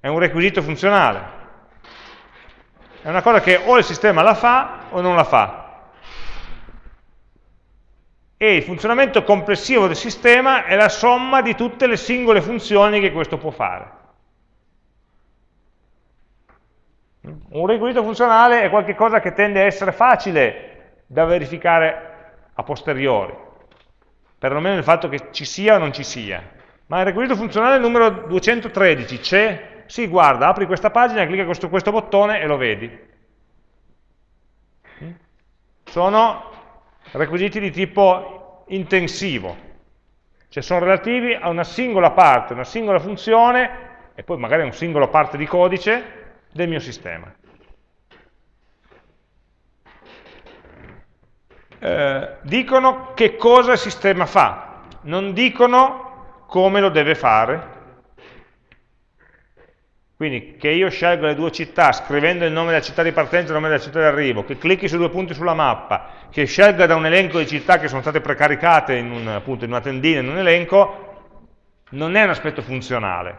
Speaker 1: È un requisito funzionale. È una cosa che o il sistema la fa o non la fa. E il funzionamento complessivo del sistema è la somma di tutte le singole funzioni che questo può fare. Un requisito funzionale è qualcosa che tende a essere facile da verificare a posteriori, perlomeno il fatto che ci sia o non ci sia. Ma il requisito funzionale numero 213 c'è sì, guarda, apri questa pagina, clicca su questo bottone e lo vedi. Sono requisiti di tipo intensivo, cioè sono relativi a una singola parte, una singola funzione e poi magari a una singola parte di codice del mio sistema. eh, dicono che cosa il sistema fa, non dicono come lo deve fare. Quindi che io scelgo le due città scrivendo il nome della città di partenza e il nome della città di arrivo, che clicchi su due punti sulla mappa, che scelga da un elenco di città che sono state precaricate in, un, appunto, in una tendina, in un elenco, non è un aspetto funzionale.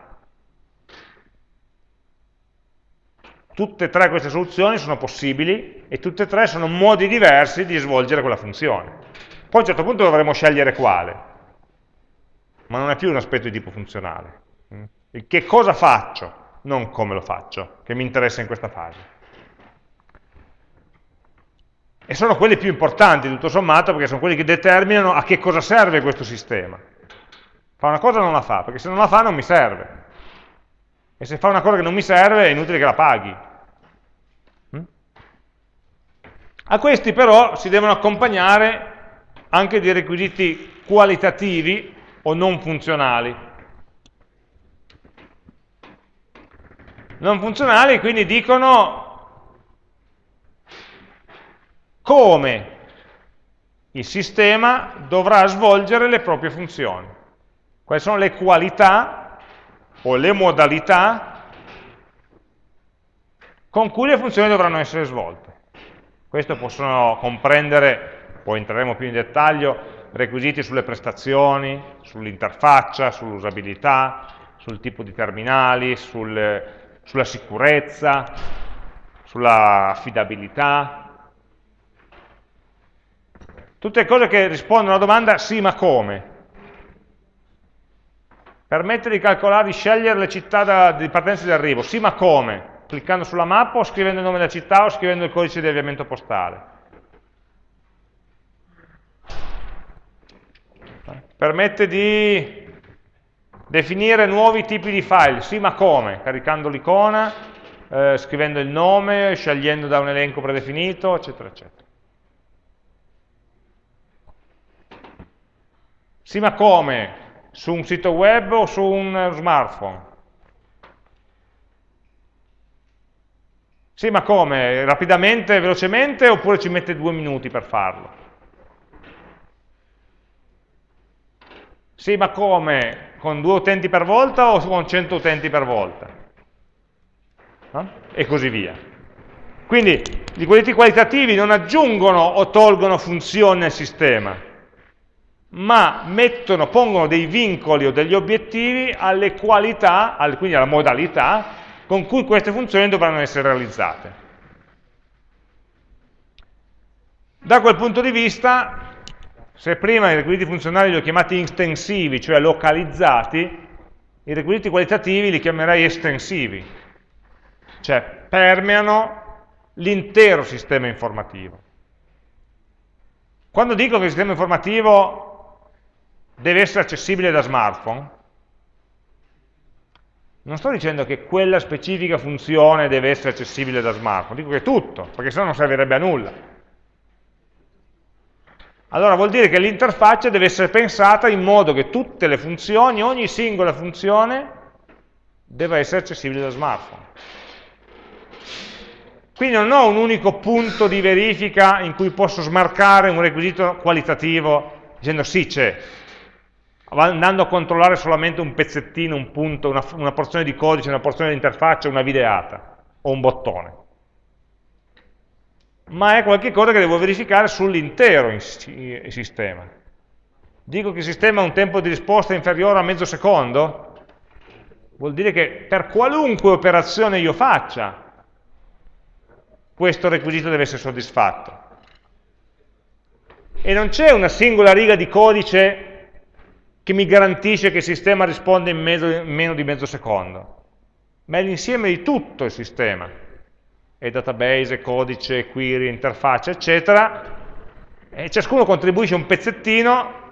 Speaker 1: Tutte e tre queste soluzioni sono possibili e tutte e tre sono modi diversi di svolgere quella funzione. Poi a un certo punto dovremo scegliere quale, ma non è più un aspetto di tipo funzionale. Che cosa faccio? Non come lo faccio, che mi interessa in questa fase. E sono quelli più importanti, tutto sommato, perché sono quelli che determinano a che cosa serve questo sistema. Fa una cosa o non la fa, perché se non la fa non mi serve. E se fa una cosa che non mi serve è inutile che la paghi. Mm? A questi però si devono accompagnare anche dei requisiti qualitativi o non funzionali. Non funzionali, quindi dicono come il sistema dovrà svolgere le proprie funzioni. Quali sono le qualità o le modalità con cui le funzioni dovranno essere svolte. Questo possono comprendere, poi entreremo più in dettaglio, requisiti sulle prestazioni, sull'interfaccia, sull'usabilità, sul tipo di terminali, sul, sulla sicurezza, sulla affidabilità, tutte cose che rispondono alla domanda sì ma come? Permette di calcolare, di scegliere le città da, di partenza e di arrivo, sì ma come? Cliccando sulla mappa o scrivendo il nome della città o scrivendo il codice di avviamento postale. Permette di Definire nuovi tipi di file, sì ma come? Caricando l'icona, eh, scrivendo il nome, scegliendo da un elenco predefinito, eccetera, eccetera. Sì ma come? Su un sito web o su un smartphone? Sì ma come? Rapidamente, velocemente oppure ci mette due minuti per farlo? Sì ma come? Con due utenti per volta o con 100 utenti per volta? No? E così via. Quindi i requisiti qualitativi non aggiungono o tolgono funzioni al sistema, ma mettono, pongono dei vincoli o degli obiettivi alle qualità, quindi alla modalità, con cui queste funzioni dovranno essere realizzate. Da quel punto di vista se prima i requisiti funzionali li ho chiamati estensivi, cioè localizzati, i requisiti qualitativi li chiamerei estensivi, cioè permeano l'intero sistema informativo. Quando dico che il sistema informativo deve essere accessibile da smartphone, non sto dicendo che quella specifica funzione deve essere accessibile da smartphone, dico che tutto, perché sennò non servirebbe a nulla allora vuol dire che l'interfaccia deve essere pensata in modo che tutte le funzioni, ogni singola funzione, deve essere accessibile da smartphone. Quindi non ho un unico punto di verifica in cui posso smarcare un requisito qualitativo dicendo sì c'è, andando a controllare solamente un pezzettino, un punto, una, una porzione di codice, una porzione di interfaccia, una videata o un bottone ma è qualcosa che devo verificare sull'intero sistema. Dico che il sistema ha un tempo di risposta inferiore a mezzo secondo? Vuol dire che per qualunque operazione io faccia, questo requisito deve essere soddisfatto. E non c'è una singola riga di codice che mi garantisce che il sistema risponde in, mezzo, in meno di mezzo secondo, ma è l'insieme di tutto il sistema e database, codice, query, interfaccia, eccetera, e ciascuno contribuisce un pezzettino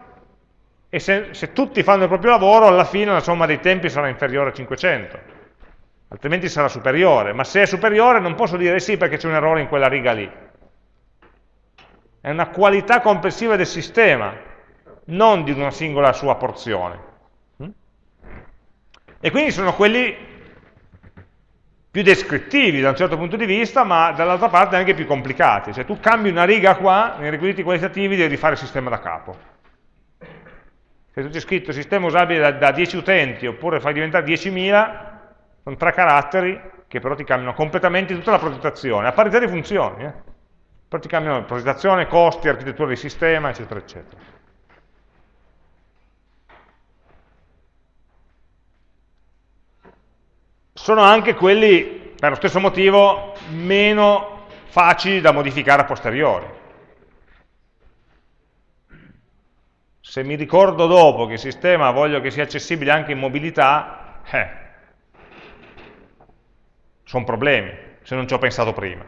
Speaker 1: e se, se, tutti fanno il proprio lavoro, alla fine la somma dei tempi sarà inferiore a 500, altrimenti sarà superiore, ma se è superiore non posso dire sì perché c'è un errore in quella riga lì. È una qualità complessiva del sistema, non di una singola sua porzione. E quindi sono quelli più descrittivi da un certo punto di vista, ma dall'altra parte anche più complicati. Cioè tu cambi una riga qua, nei requisiti qualitativi devi rifare il sistema da capo. Se tu c'è scritto sistema usabile da, da 10 utenti, oppure fai diventare 10.000, sono tre caratteri che però ti cambiano completamente tutta la progettazione, a parità di funzioni. Eh? Però ti cambiano progettazione, costi, architettura di sistema, eccetera, eccetera. Sono anche quelli, per lo stesso motivo, meno facili da modificare a posteriori. Se mi ricordo dopo che il sistema voglio che sia accessibile anche in mobilità, eh, sono problemi, se non ci ho pensato prima.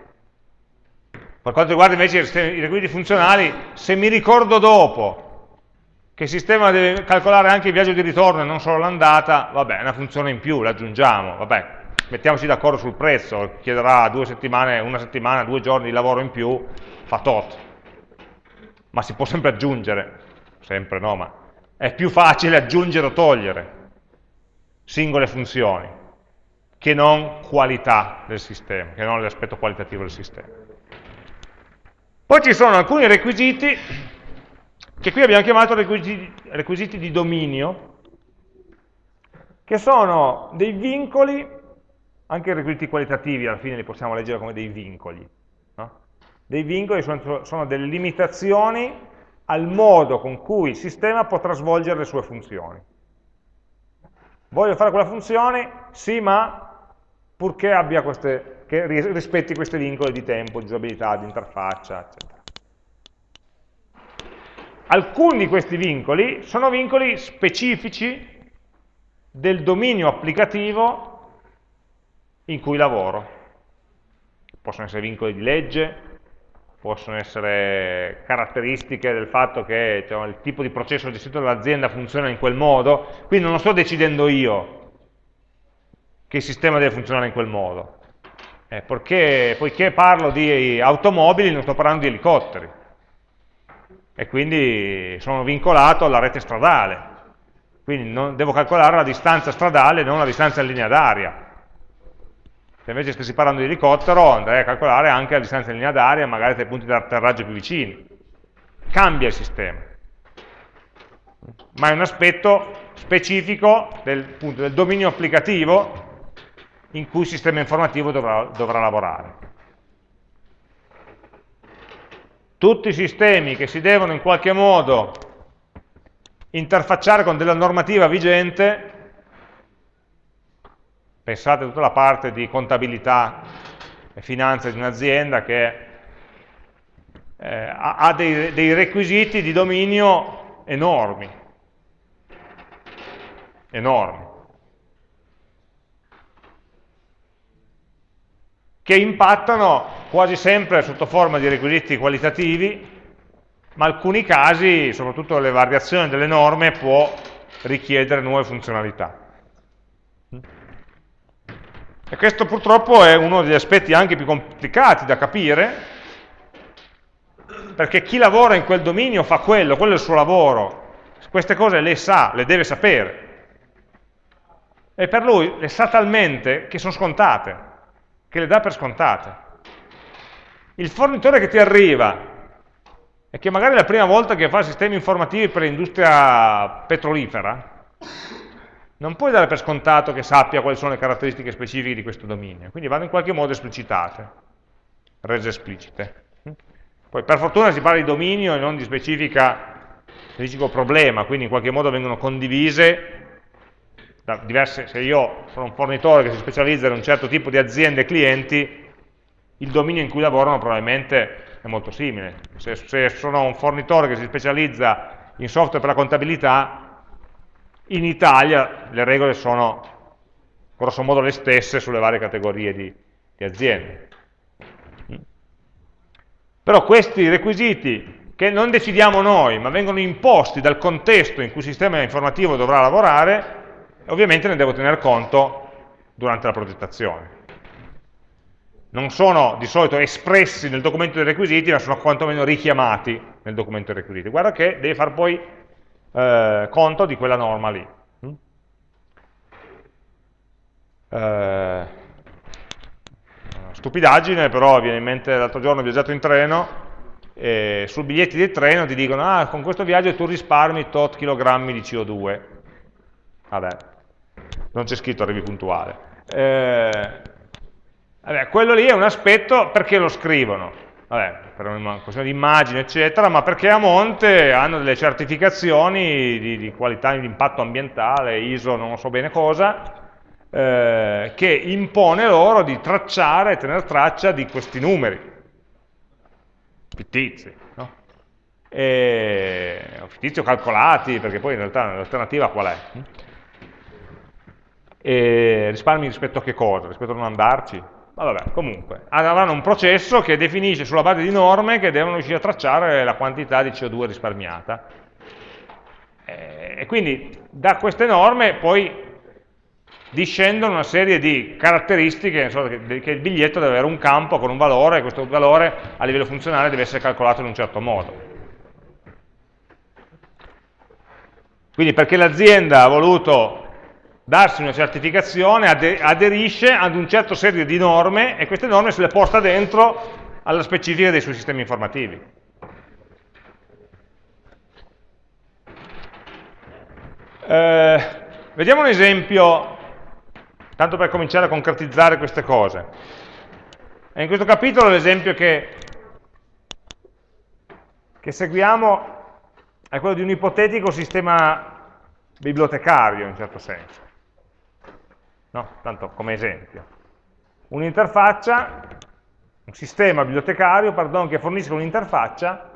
Speaker 1: Per quanto riguarda invece i requisiti funzionali, se mi ricordo dopo che il sistema deve calcolare anche il viaggio di ritorno e non solo l'andata, vabbè, è una funzione in più, l'aggiungiamo, vabbè, mettiamoci d'accordo sul prezzo, chiederà due settimane, una settimana, due giorni di lavoro in più, fa tot. Ma si può sempre aggiungere, sempre no, ma è più facile aggiungere o togliere singole funzioni che non qualità del sistema, che non l'aspetto qualitativo del sistema. Poi ci sono alcuni requisiti che qui abbiamo chiamato requisiti, requisiti di dominio, che sono dei vincoli anche i requisiti qualitativi alla fine li possiamo leggere come dei vincoli. No? Dei vincoli sono, sono delle limitazioni al modo con cui il sistema potrà svolgere le sue funzioni. Voglio fare quella funzione? Sì, ma purché queste, rispetti questi vincoli di tempo, di usabilità, di interfaccia, eccetera. Alcuni di questi vincoli sono vincoli specifici del dominio applicativo in cui lavoro. Possono essere vincoli di legge, possono essere caratteristiche del fatto che cioè, il tipo di processo gestito dall'azienda funziona in quel modo, quindi non lo sto decidendo io che il sistema deve funzionare in quel modo. Eh, perché, poiché parlo di automobili non sto parlando di elicotteri e quindi sono vincolato alla rete stradale, quindi non, devo calcolare la distanza stradale non la distanza in linea d'aria, se invece stessi parlando di elicottero andrei a calcolare anche la distanza in linea d'aria, magari dai punti di atterraggio più vicini. Cambia il sistema. Ma è un aspetto specifico del, appunto, del dominio applicativo in cui il sistema informativo dovrà, dovrà lavorare. Tutti i sistemi che si devono in qualche modo interfacciare con della normativa vigente Pensate a tutta la parte di contabilità e finanza di un'azienda che eh, ha dei, dei requisiti di dominio enormi, enormi, che impattano quasi sempre sotto forma di requisiti qualitativi, ma alcuni casi, soprattutto le variazioni delle norme, può richiedere nuove funzionalità. E questo purtroppo è uno degli aspetti anche più complicati da capire, perché chi lavora in quel dominio fa quello, quello è il suo lavoro, queste cose le sa, le deve sapere. E per lui le sa talmente che sono scontate, che le dà per scontate. Il fornitore che ti arriva e che magari è la prima volta che fa sistemi informativi per l'industria petrolifera, non puoi dare per scontato che sappia quali sono le caratteristiche specifiche di questo dominio, quindi vanno in qualche modo esplicitate, rese esplicite. Poi per fortuna si parla di dominio e non di specifica specifico problema, quindi in qualche modo vengono condivise diverse, se io sono un fornitore che si specializza in un certo tipo di aziende e clienti, il dominio in cui lavorano probabilmente è molto simile. Se, se sono un fornitore che si specializza in software per la contabilità, in Italia le regole sono grosso modo le stesse sulle varie categorie di, di aziende. Però questi requisiti che non decidiamo noi, ma vengono imposti dal contesto in cui il sistema informativo dovrà lavorare, ovviamente ne devo tener conto durante la progettazione. Non sono di solito espressi nel documento dei requisiti, ma sono quantomeno richiamati nel documento dei requisiti. Guarda che devi far poi eh, conto di quella norma lì. Mm? Eh, stupidaggine, però viene in mente l'altro giorno ho viaggiato in treno, e sul biglietti del treno ti dicono, ah, con questo viaggio tu risparmi tot chilogrammi di CO2. Vabbè, non c'è scritto arrivi puntuale. Eh, vabbè, quello lì è un aspetto perché lo scrivono vabbè, per una questione di immagine, eccetera, ma perché a monte hanno delle certificazioni di, di qualità di impatto ambientale, ISO, non so bene cosa, eh, che impone loro di tracciare e tenere traccia di questi numeri, fittizi? E, fittizi calcolati, perché poi in realtà l'alternativa qual è? E risparmi rispetto a che cosa? Rispetto a non andarci? Ma vabbè, comunque, avranno un processo che definisce sulla base di norme che devono riuscire a tracciare la quantità di CO2 risparmiata. E quindi da queste norme poi discendono una serie di caratteristiche, che il biglietto deve avere un campo con un valore, e questo valore a livello funzionale deve essere calcolato in un certo modo. Quindi perché l'azienda ha voluto darsi una certificazione, aderisce ad un certo serie di norme e queste norme se le porta dentro alla specifica dei suoi sistemi informativi. Eh, vediamo un esempio, tanto per cominciare a concretizzare queste cose. E in questo capitolo l'esempio che, che seguiamo è quello di un ipotetico sistema bibliotecario in certo senso no? tanto come esempio. Un'interfaccia, un sistema bibliotecario pardon, che fornisce un'interfaccia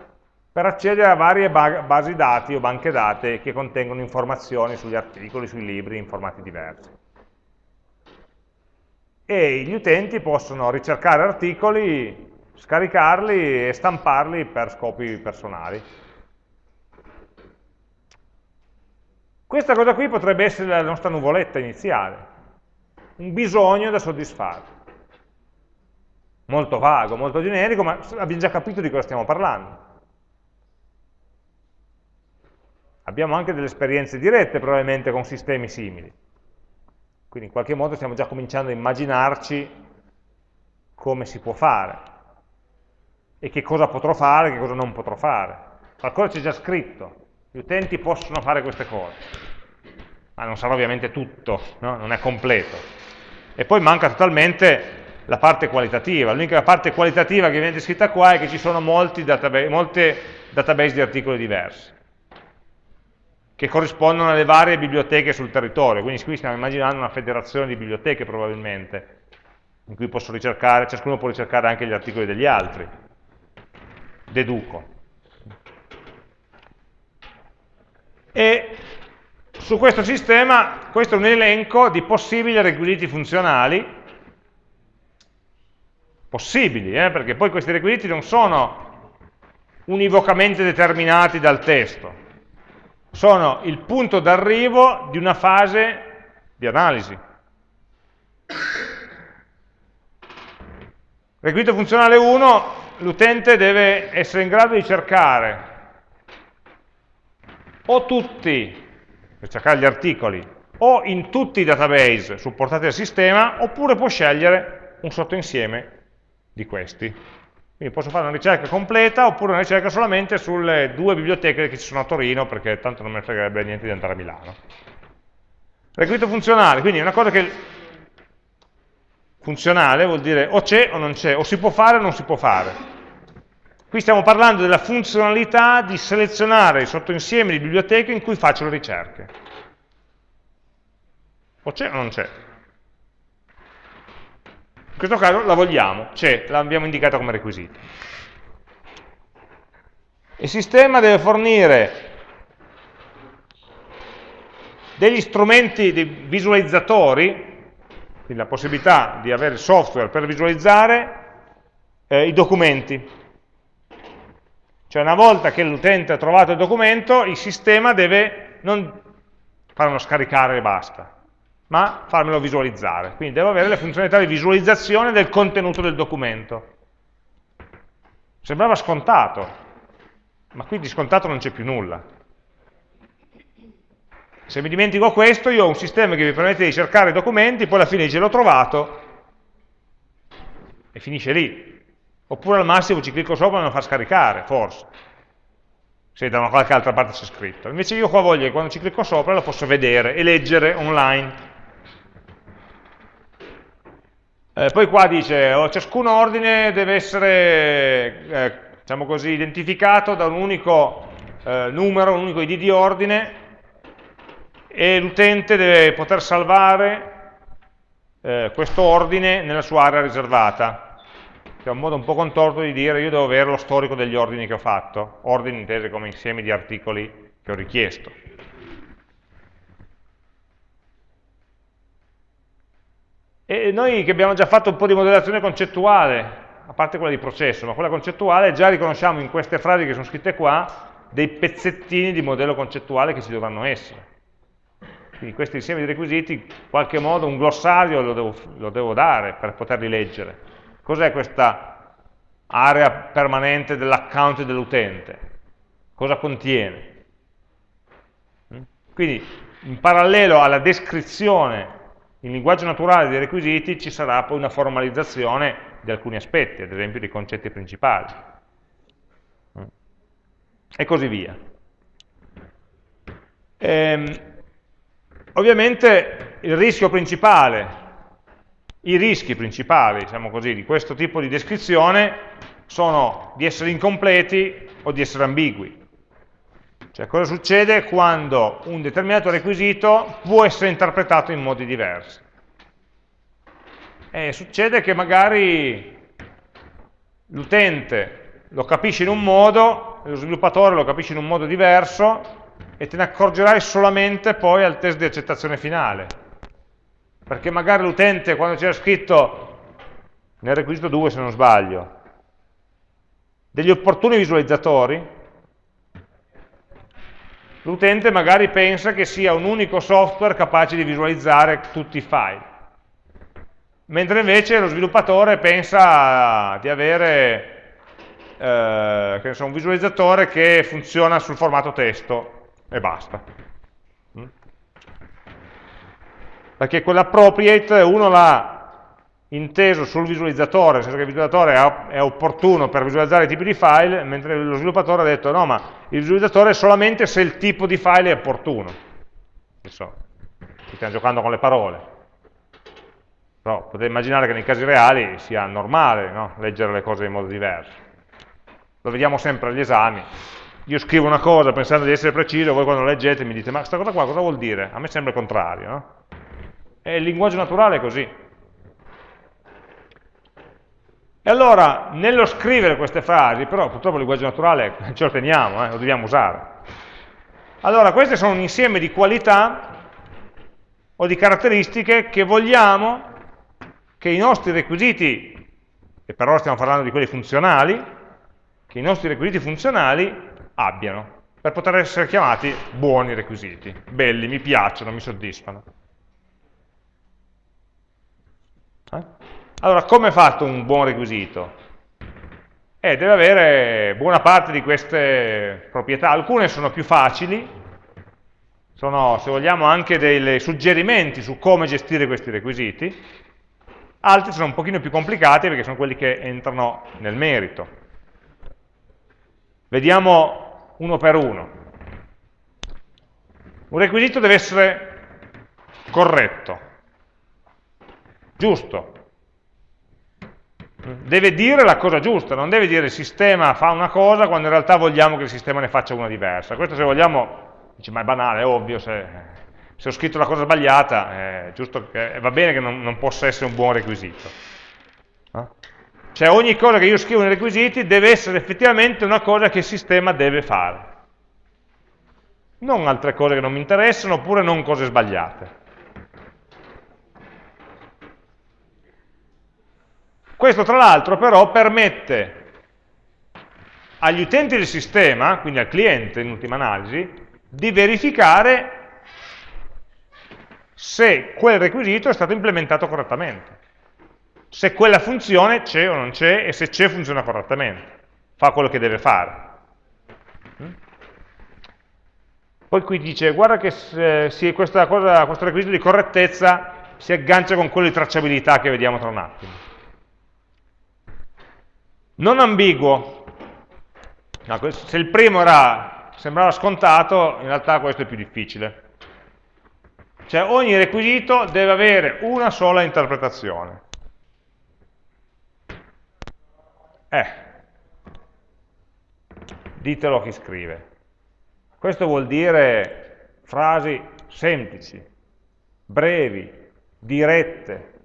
Speaker 1: per accedere a varie basi dati o banche dati che contengono informazioni sugli articoli, sui libri in formati diversi. E gli utenti possono ricercare articoli, scaricarli e stamparli per scopi personali. Questa cosa qui potrebbe essere la nostra nuvoletta iniziale un bisogno da soddisfare. Molto vago, molto generico, ma abbiamo già capito di cosa stiamo parlando. Abbiamo anche delle esperienze dirette probabilmente con sistemi simili. Quindi in qualche modo stiamo già cominciando a immaginarci come si può fare e che cosa potrò fare e che cosa non potrò fare. Qualcosa c'è già scritto, gli utenti possono fare queste cose, ma non sarà ovviamente tutto, no? non è completo e poi manca totalmente la parte qualitativa. L'unica parte qualitativa che viene descritta qua è che ci sono molti database, molte database di articoli diversi, che corrispondono alle varie biblioteche sul territorio. Quindi qui stiamo immaginando una federazione di biblioteche probabilmente, in cui posso ricercare, ciascuno può ricercare anche gli articoli degli altri. Deduco. E su questo sistema, questo è un elenco di possibili requisiti funzionali, possibili, eh, perché poi questi requisiti non sono univocamente determinati dal testo, sono il punto d'arrivo di una fase di analisi. Requisito funzionale 1, l'utente deve essere in grado di cercare. O tutti per cercare gli articoli, o in tutti i database supportati dal sistema, oppure può scegliere un sottoinsieme di questi. Quindi posso fare una ricerca completa, oppure una ricerca solamente sulle due biblioteche che ci sono a Torino, perché tanto non mi fregherebbe niente di andare a Milano. Requisito funzionale, quindi è una cosa che funzionale vuol dire o c'è o non c'è, o si può fare o non si può fare. Qui stiamo parlando della funzionalità di selezionare il sottoinsieme di biblioteche in cui faccio le ricerche. O c'è o non c'è? In questo caso la vogliamo, c'è, l'abbiamo indicata come requisito. Il sistema deve fornire degli strumenti di visualizzatori, quindi la possibilità di avere software per visualizzare eh, i documenti, cioè una volta che l'utente ha trovato il documento, il sistema deve non farlo scaricare e basta, ma farmelo visualizzare. Quindi devo avere le funzionalità di visualizzazione del contenuto del documento. Sembrava scontato, ma qui di scontato non c'è più nulla. Se mi dimentico questo, io ho un sistema che mi permette di cercare i documenti, poi alla fine dice l'ho trovato, e finisce lì. Oppure al massimo ci clicco sopra e me lo fa scaricare, forse, se da una qualche altra parte c'è scritto. Invece io qua voglio che quando ci clicco sopra lo posso vedere e leggere online. Eh, poi qua dice, oh, ciascun ordine deve essere, eh, diciamo così, identificato da un unico eh, numero, un unico id di ordine, e l'utente deve poter salvare eh, questo ordine nella sua area riservata, che è un modo un po' contorto di dire io devo avere lo storico degli ordini che ho fatto, ordini intesi come insiemi di articoli che ho richiesto. E noi che abbiamo già fatto un po' di modellazione concettuale, a parte quella di processo, ma quella concettuale, già riconosciamo in queste frasi che sono scritte qua dei pezzettini di modello concettuale che ci dovranno essere. Quindi questo insieme di requisiti, in qualche modo un glossario lo devo, lo devo dare per poterli leggere. Cos'è questa area permanente dell'account dell'utente? Cosa contiene? Quindi in parallelo alla descrizione in linguaggio naturale dei requisiti ci sarà poi una formalizzazione di alcuni aspetti, ad esempio dei concetti principali. E così via. Ehm, ovviamente il rischio principale, i rischi principali, diciamo così, di questo tipo di descrizione sono di essere incompleti o di essere ambigui. Cioè cosa succede quando un determinato requisito può essere interpretato in modi diversi? E succede che magari l'utente lo capisce in un modo, lo sviluppatore lo capisce in un modo diverso e te ne accorgerai solamente poi al test di accettazione finale. Perché magari l'utente quando c'era scritto, nel requisito 2 se non sbaglio, degli opportuni visualizzatori, l'utente magari pensa che sia un unico software capace di visualizzare tutti i file, mentre invece lo sviluppatore pensa di avere eh, un visualizzatore che funziona sul formato testo e basta. Mm? Perché quell'appropriate uno l'ha inteso sul visualizzatore, nel senso che il visualizzatore è opportuno per visualizzare i tipi di file, mentre lo sviluppatore ha detto no, ma il visualizzatore è solamente se il tipo di file è opportuno. So, stiamo giocando con le parole. Però potete immaginare che nei casi reali sia normale no? leggere le cose in modo diverso. Lo vediamo sempre agli esami. Io scrivo una cosa pensando di essere preciso, voi quando leggete mi dite ma questa cosa qua cosa vuol dire? A me sembra il contrario. No? E il linguaggio naturale è così e allora, nello scrivere queste frasi, però purtroppo il linguaggio naturale (laughs) ce lo teniamo, eh, lo dobbiamo usare. Allora, queste sono un insieme di qualità o di caratteristiche che vogliamo che i nostri requisiti, e per ora stiamo parlando di quelli funzionali, che i nostri requisiti funzionali abbiano, per poter essere chiamati buoni requisiti, belli, mi piacciono, mi soddisfano. Eh? Allora, come è fatto un buon requisito? Eh, deve avere buona parte di queste proprietà, alcune sono più facili, sono, se vogliamo, anche dei suggerimenti su come gestire questi requisiti, altri sono un pochino più complicati perché sono quelli che entrano nel merito. Vediamo uno per uno. Un requisito deve essere corretto, giusto, deve dire la cosa giusta, non deve dire il sistema fa una cosa quando in realtà vogliamo che il sistema ne faccia una diversa. Questo se vogliamo, dice, ma è banale, è ovvio, se, se ho scritto la cosa sbagliata, che, va bene che non, non, possa essere un buon requisito. No? Cioè ogni cosa che io scrivo nei requisiti deve essere effettivamente una cosa che il sistema deve fare. Non altre cose che non mi interessano, oppure non cose sbagliate. Questo tra l'altro però permette agli utenti del sistema, quindi al cliente in ultima analisi, di verificare se quel requisito è stato implementato correttamente, se quella funzione c'è o non c'è e se c'è funziona correttamente, fa quello che deve fare. Poi qui dice, guarda che se, questa cosa, questo requisito di correttezza si aggancia con quello di tracciabilità che vediamo tra un attimo. Non ambiguo. No, se il primo era, sembrava scontato, in realtà questo è più difficile. Cioè ogni requisito deve avere una sola interpretazione. Eh, ditelo a chi scrive. Questo vuol dire frasi semplici, brevi, dirette,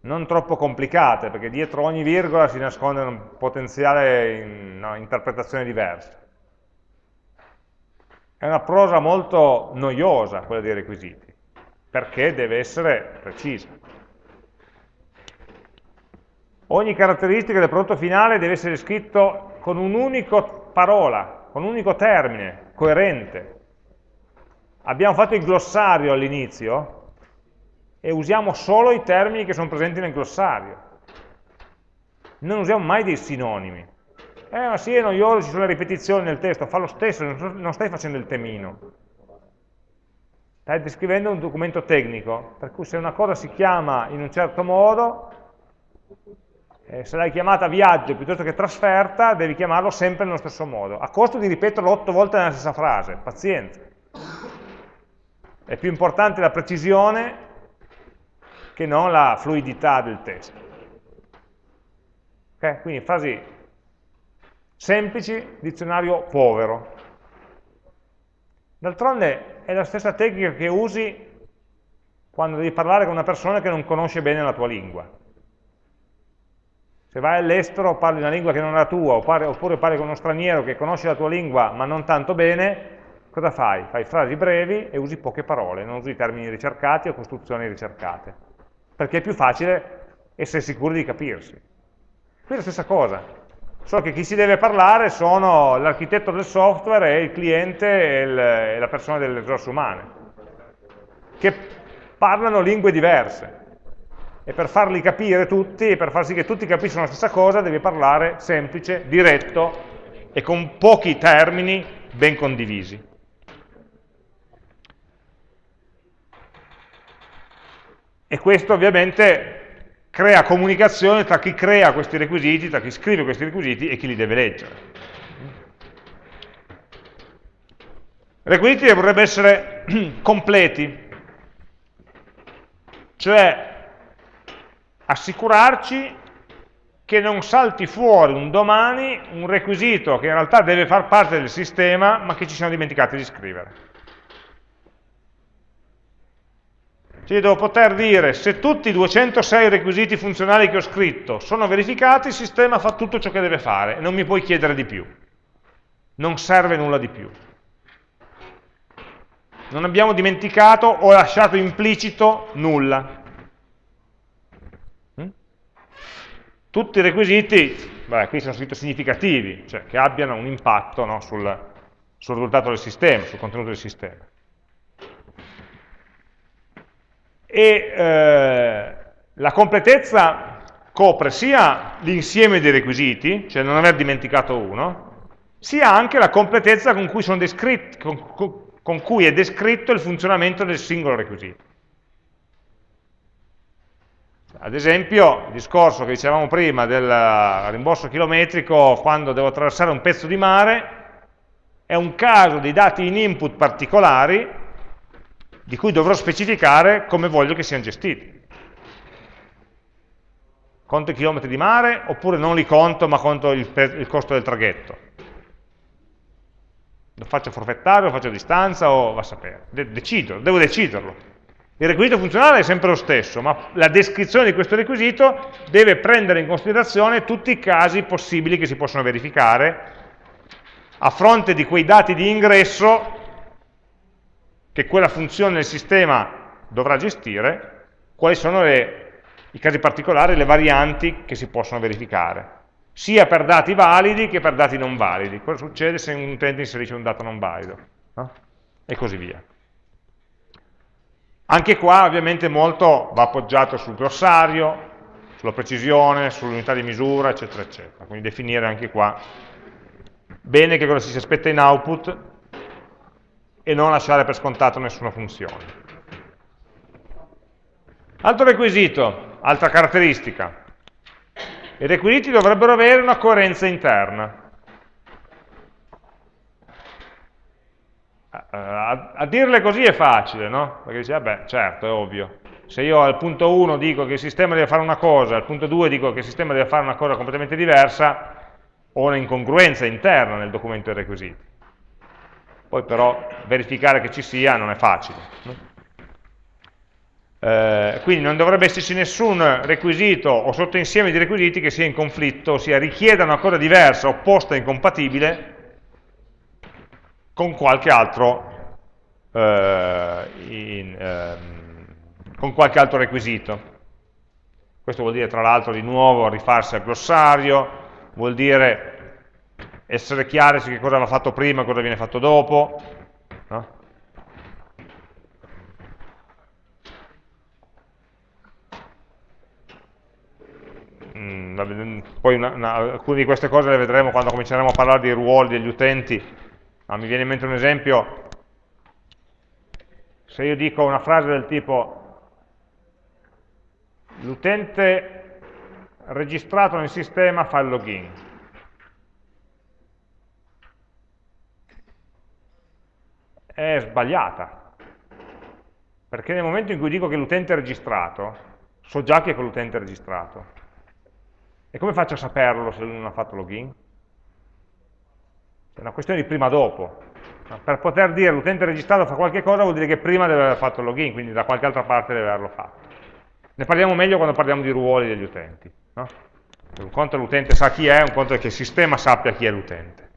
Speaker 1: non troppo complicate, perché dietro ogni virgola si nasconde un potenziale in, no, interpretazione diversa. È una prosa molto noiosa quella dei requisiti, perché deve essere precisa. Ogni caratteristica del prodotto finale deve essere scritto con un'unica parola, con un unico termine, coerente. Abbiamo fatto il glossario all'inizio, e usiamo solo i termini che sono presenti nel glossario. Non usiamo mai dei sinonimi. Eh, ma sì, è noioso, ci sono le ripetizioni nel testo, fa lo stesso, non stai facendo il temino. Stai descrivendo un documento tecnico, per cui se una cosa si chiama in un certo modo, eh, se l'hai chiamata viaggio piuttosto che trasferta, devi chiamarlo sempre nello stesso modo, a costo di ripeterlo otto volte nella stessa frase, pazienza. È più importante la precisione che non la fluidità del testo. Okay? Quindi frasi semplici, dizionario povero. D'altronde è la stessa tecnica che usi quando devi parlare con una persona che non conosce bene la tua lingua. Se vai all'estero parli una lingua che non è la tua, oppure parli con uno straniero che conosce la tua lingua ma non tanto bene, cosa fai? Fai frasi brevi e usi poche parole, non usi termini ricercati o costruzioni ricercate perché è più facile essere sicuri di capirsi. Qui è la stessa cosa, solo che chi si deve parlare sono l'architetto del software e il cliente e, il, e la persona delle risorse umane, che parlano lingue diverse. E per farli capire tutti, per far sì che tutti capiscano la stessa cosa, devi parlare semplice, diretto e con pochi termini ben condivisi. E questo ovviamente crea comunicazione tra chi crea questi requisiti, tra chi scrive questi requisiti e chi li deve leggere. Requisiti dovrebbero essere (clears throat) completi, cioè assicurarci che non salti fuori un domani un requisito che in realtà deve far parte del sistema ma che ci siamo dimenticati di scrivere. Cioè devo poter dire se tutti i 206 requisiti funzionali che ho scritto sono verificati, il sistema fa tutto ciò che deve fare non mi puoi chiedere di più. Non serve nulla di più. Non abbiamo dimenticato o lasciato implicito nulla. Mm? Tutti i requisiti, beh, qui sono scritto significativi, cioè che abbiano un impatto no, sul, sul risultato del sistema, sul contenuto del sistema e eh, la completezza copre sia l'insieme dei requisiti, cioè non aver dimenticato uno, sia anche la completezza con cui, con, con cui è descritto il funzionamento del singolo requisito. Ad esempio, il discorso che dicevamo prima del rimborso chilometrico quando devo attraversare un pezzo di mare, è un caso di dati in input particolari di cui dovrò specificare come voglio che siano gestiti. Conto i chilometri di mare oppure non li conto ma conto il, il costo del traghetto. Lo faccio forfettario, lo faccio a distanza o va a sapere. De decido, devo deciderlo. Il requisito funzionale è sempre lo stesso, ma la descrizione di questo requisito deve prendere in considerazione tutti i casi possibili che si possono verificare a fronte di quei dati di ingresso che quella funzione del sistema dovrà gestire, quali sono le, i casi particolari, le varianti che si possono verificare, sia per dati validi che per dati non validi. Cosa succede se un utente inserisce un dato non valido? No? E così via. Anche qua ovviamente molto va appoggiato sul glossario, sulla precisione, sull'unità di misura, eccetera, eccetera. Quindi definire anche qua bene che cosa si aspetta in output e non lasciare per scontato nessuna funzione. Altro requisito, altra caratteristica, I requisiti dovrebbero avere una coerenza interna. A, a, dirle così è facile, no? Perché dice, vabbè, certo, è ovvio. Se io al punto 1 dico che il sistema deve fare una cosa, al punto 2 dico che il sistema deve fare una cosa completamente diversa, ho un'incongruenza interna nel documento dei requisiti. Poi però verificare che ci sia non è facile. Eh, quindi non dovrebbe esserci nessun requisito o sottoinsieme di requisiti che sia in conflitto, ossia richieda una cosa diversa, opposta incompatibile con qualche altro, eh, in, eh, con qualche altro requisito. Questo vuol dire tra l'altro di nuovo rifarsi al glossario, vuol dire essere chiari su che cosa va fatto prima e cosa viene fatto dopo, no? Mm, poi una, una, alcune di queste cose le vedremo quando cominceremo a parlare dei ruoli degli utenti, ma mi viene in mente un esempio, se io dico una frase del tipo l'utente registrato nel sistema fa il login, è sbagliata, perché nel momento in cui dico che l'utente è registrato, so già che è quell'utente registrato. E come faccio a saperlo se lui non ha fatto login? È una questione di prima-dopo. Per poter dire l'utente registrato fa qualche cosa vuol dire che prima deve aver fatto il login, quindi da qualche altra parte deve averlo fatto. Ne parliamo meglio quando parliamo di ruoli degli utenti. No? Un conto è l'utente sa chi è, un conto è che il sistema sappia chi è l'utente.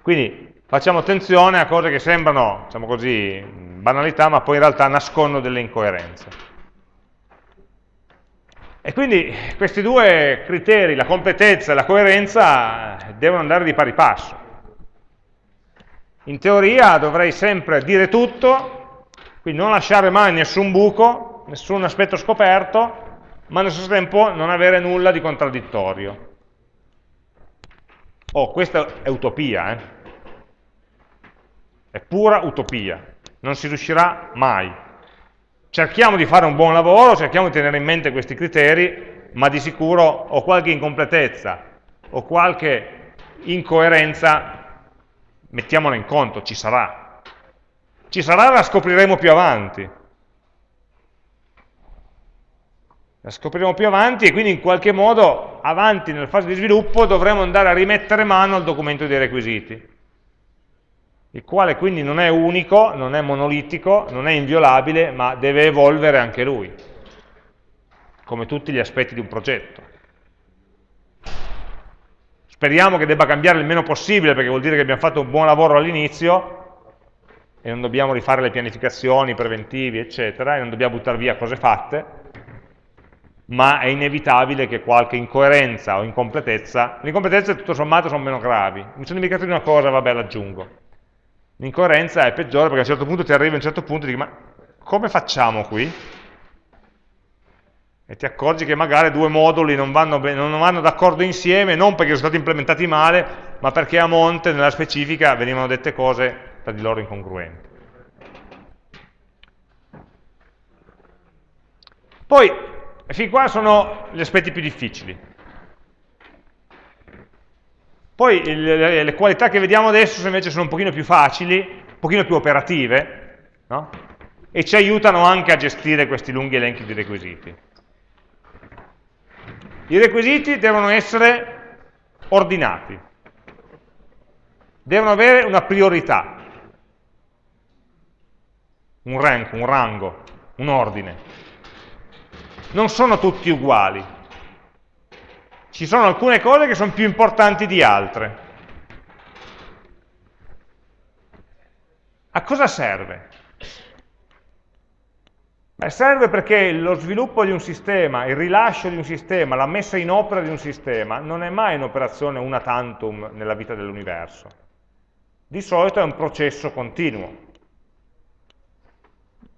Speaker 1: Quindi facciamo attenzione a cose che sembrano, diciamo così, banalità, ma poi in realtà nascondono delle incoerenze. E quindi questi due criteri, la completezza e la coerenza, devono andare di pari passo. In teoria dovrei sempre dire tutto, quindi non lasciare mai nessun buco, nessun aspetto scoperto, ma allo stesso tempo non avere nulla di contraddittorio. Oh, questa è utopia, eh? È pura utopia. Non si riuscirà mai. Cerchiamo di fare un buon lavoro, cerchiamo di tenere in mente questi criteri, ma di sicuro ho qualche incompletezza o qualche incoerenza, mettiamola in conto, ci sarà. Ci sarà, la scopriremo più avanti. La scopriremo più avanti e quindi in qualche modo avanti nella fase di sviluppo dovremo andare a rimettere mano al documento dei requisiti il quale quindi non è unico, non è monolitico, non è inviolabile, ma deve evolvere anche lui, come tutti gli aspetti di un progetto. Speriamo che debba cambiare il meno possibile, perché vuol dire che abbiamo fatto un buon lavoro all'inizio, e non dobbiamo rifare le pianificazioni, i preventivi, eccetera, e non dobbiamo buttare via cose fatte, ma è inevitabile che qualche incoerenza o incompletezza, le incompletezze tutto sommato sono meno gravi, mi sono dimenticato di una cosa, vabbè l'aggiungo, L'incoerenza è peggiore perché a un certo punto ti arrivi a un certo punto e dici ma come facciamo qui? E ti accorgi che magari due moduli non vanno, vanno d'accordo insieme, non perché sono stati implementati male, ma perché a monte, nella specifica, venivano dette cose tra di loro incongruenti. Poi, fin qua sono gli aspetti più difficili. Poi le, le, qualità che vediamo adesso invece sono un pochino più facili, un pochino più operative, no? e ci aiutano anche a gestire questi lunghi elenchi di requisiti. I requisiti devono essere ordinati, devono avere una priorità, un rank, un rango, un ordine. Non sono tutti uguali, ci sono alcune cose che sono più importanti di altre. A cosa serve? Beh, serve perché lo sviluppo di un sistema, il rilascio di un sistema, la messa in opera di un sistema non è mai un'operazione una tantum nella vita dell'universo. Di solito è un processo continuo.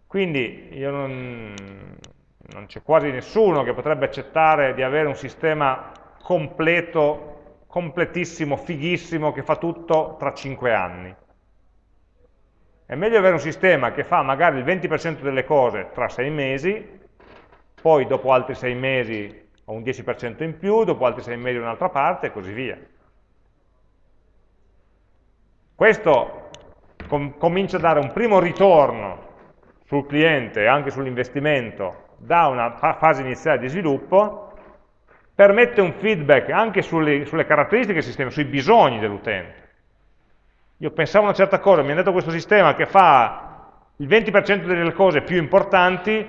Speaker 1: Quindi io non, non c'è quasi nessuno che potrebbe accettare di avere un sistema completo, completissimo, fighissimo, che fa tutto tra 5 anni. È meglio avere un sistema che fa magari il 20% delle cose tra 6 mesi, poi dopo altri 6 mesi ho un 10% in più, dopo altri 6 mesi un'altra parte e così via. Questo com comincia a dare un primo ritorno sul cliente anche sull'investimento da una fase iniziale di sviluppo, permette un feedback anche sulle, sulle caratteristiche del sistema, sui bisogni dell'utente. Io pensavo una certa cosa, mi hanno detto questo sistema che fa il 20% delle cose più importanti,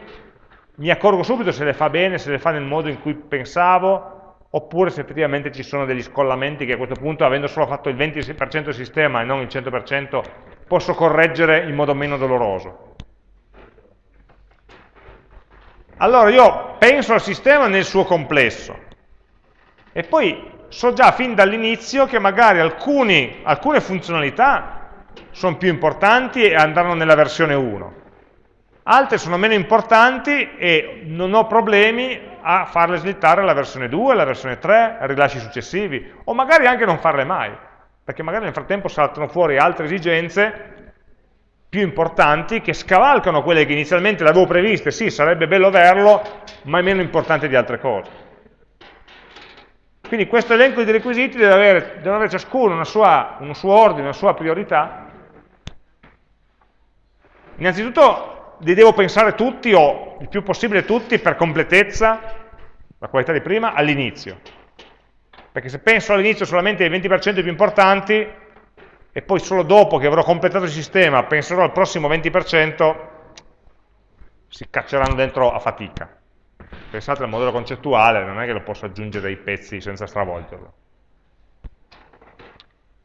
Speaker 1: mi accorgo subito se le fa bene, se le fa nel modo in cui pensavo, oppure se effettivamente ci sono degli scollamenti che a questo punto, avendo solo fatto il 20% del sistema e non il 100%, posso correggere in modo meno doloroso. Allora io penso al sistema nel suo complesso e poi so già fin dall'inizio che magari alcuni, alcune funzionalità sono più importanti e andranno nella versione 1, altre sono meno importanti e non ho problemi a farle slittare alla versione 2, alla versione 3, ai rilasci successivi, o magari anche non farle mai, perché magari nel frattempo saltano fuori altre esigenze più importanti che scavalcano quelle che inizialmente le avevo previste, sì, sarebbe bello averlo, ma è meno importante di altre cose. Quindi questo elenco di requisiti deve avere, deve avere ciascuno sua, un suo ordine, una sua priorità. Innanzitutto li devo pensare tutti, o il più possibile tutti, per completezza, la qualità di prima, all'inizio. Perché se penso all'inizio solamente ai 20% più importanti, e poi solo dopo che avrò completato il sistema penserò al prossimo 20%, si cacceranno dentro a fatica. Pensate al modello concettuale, non è che lo posso aggiungere ai pezzi senza stravolgerlo.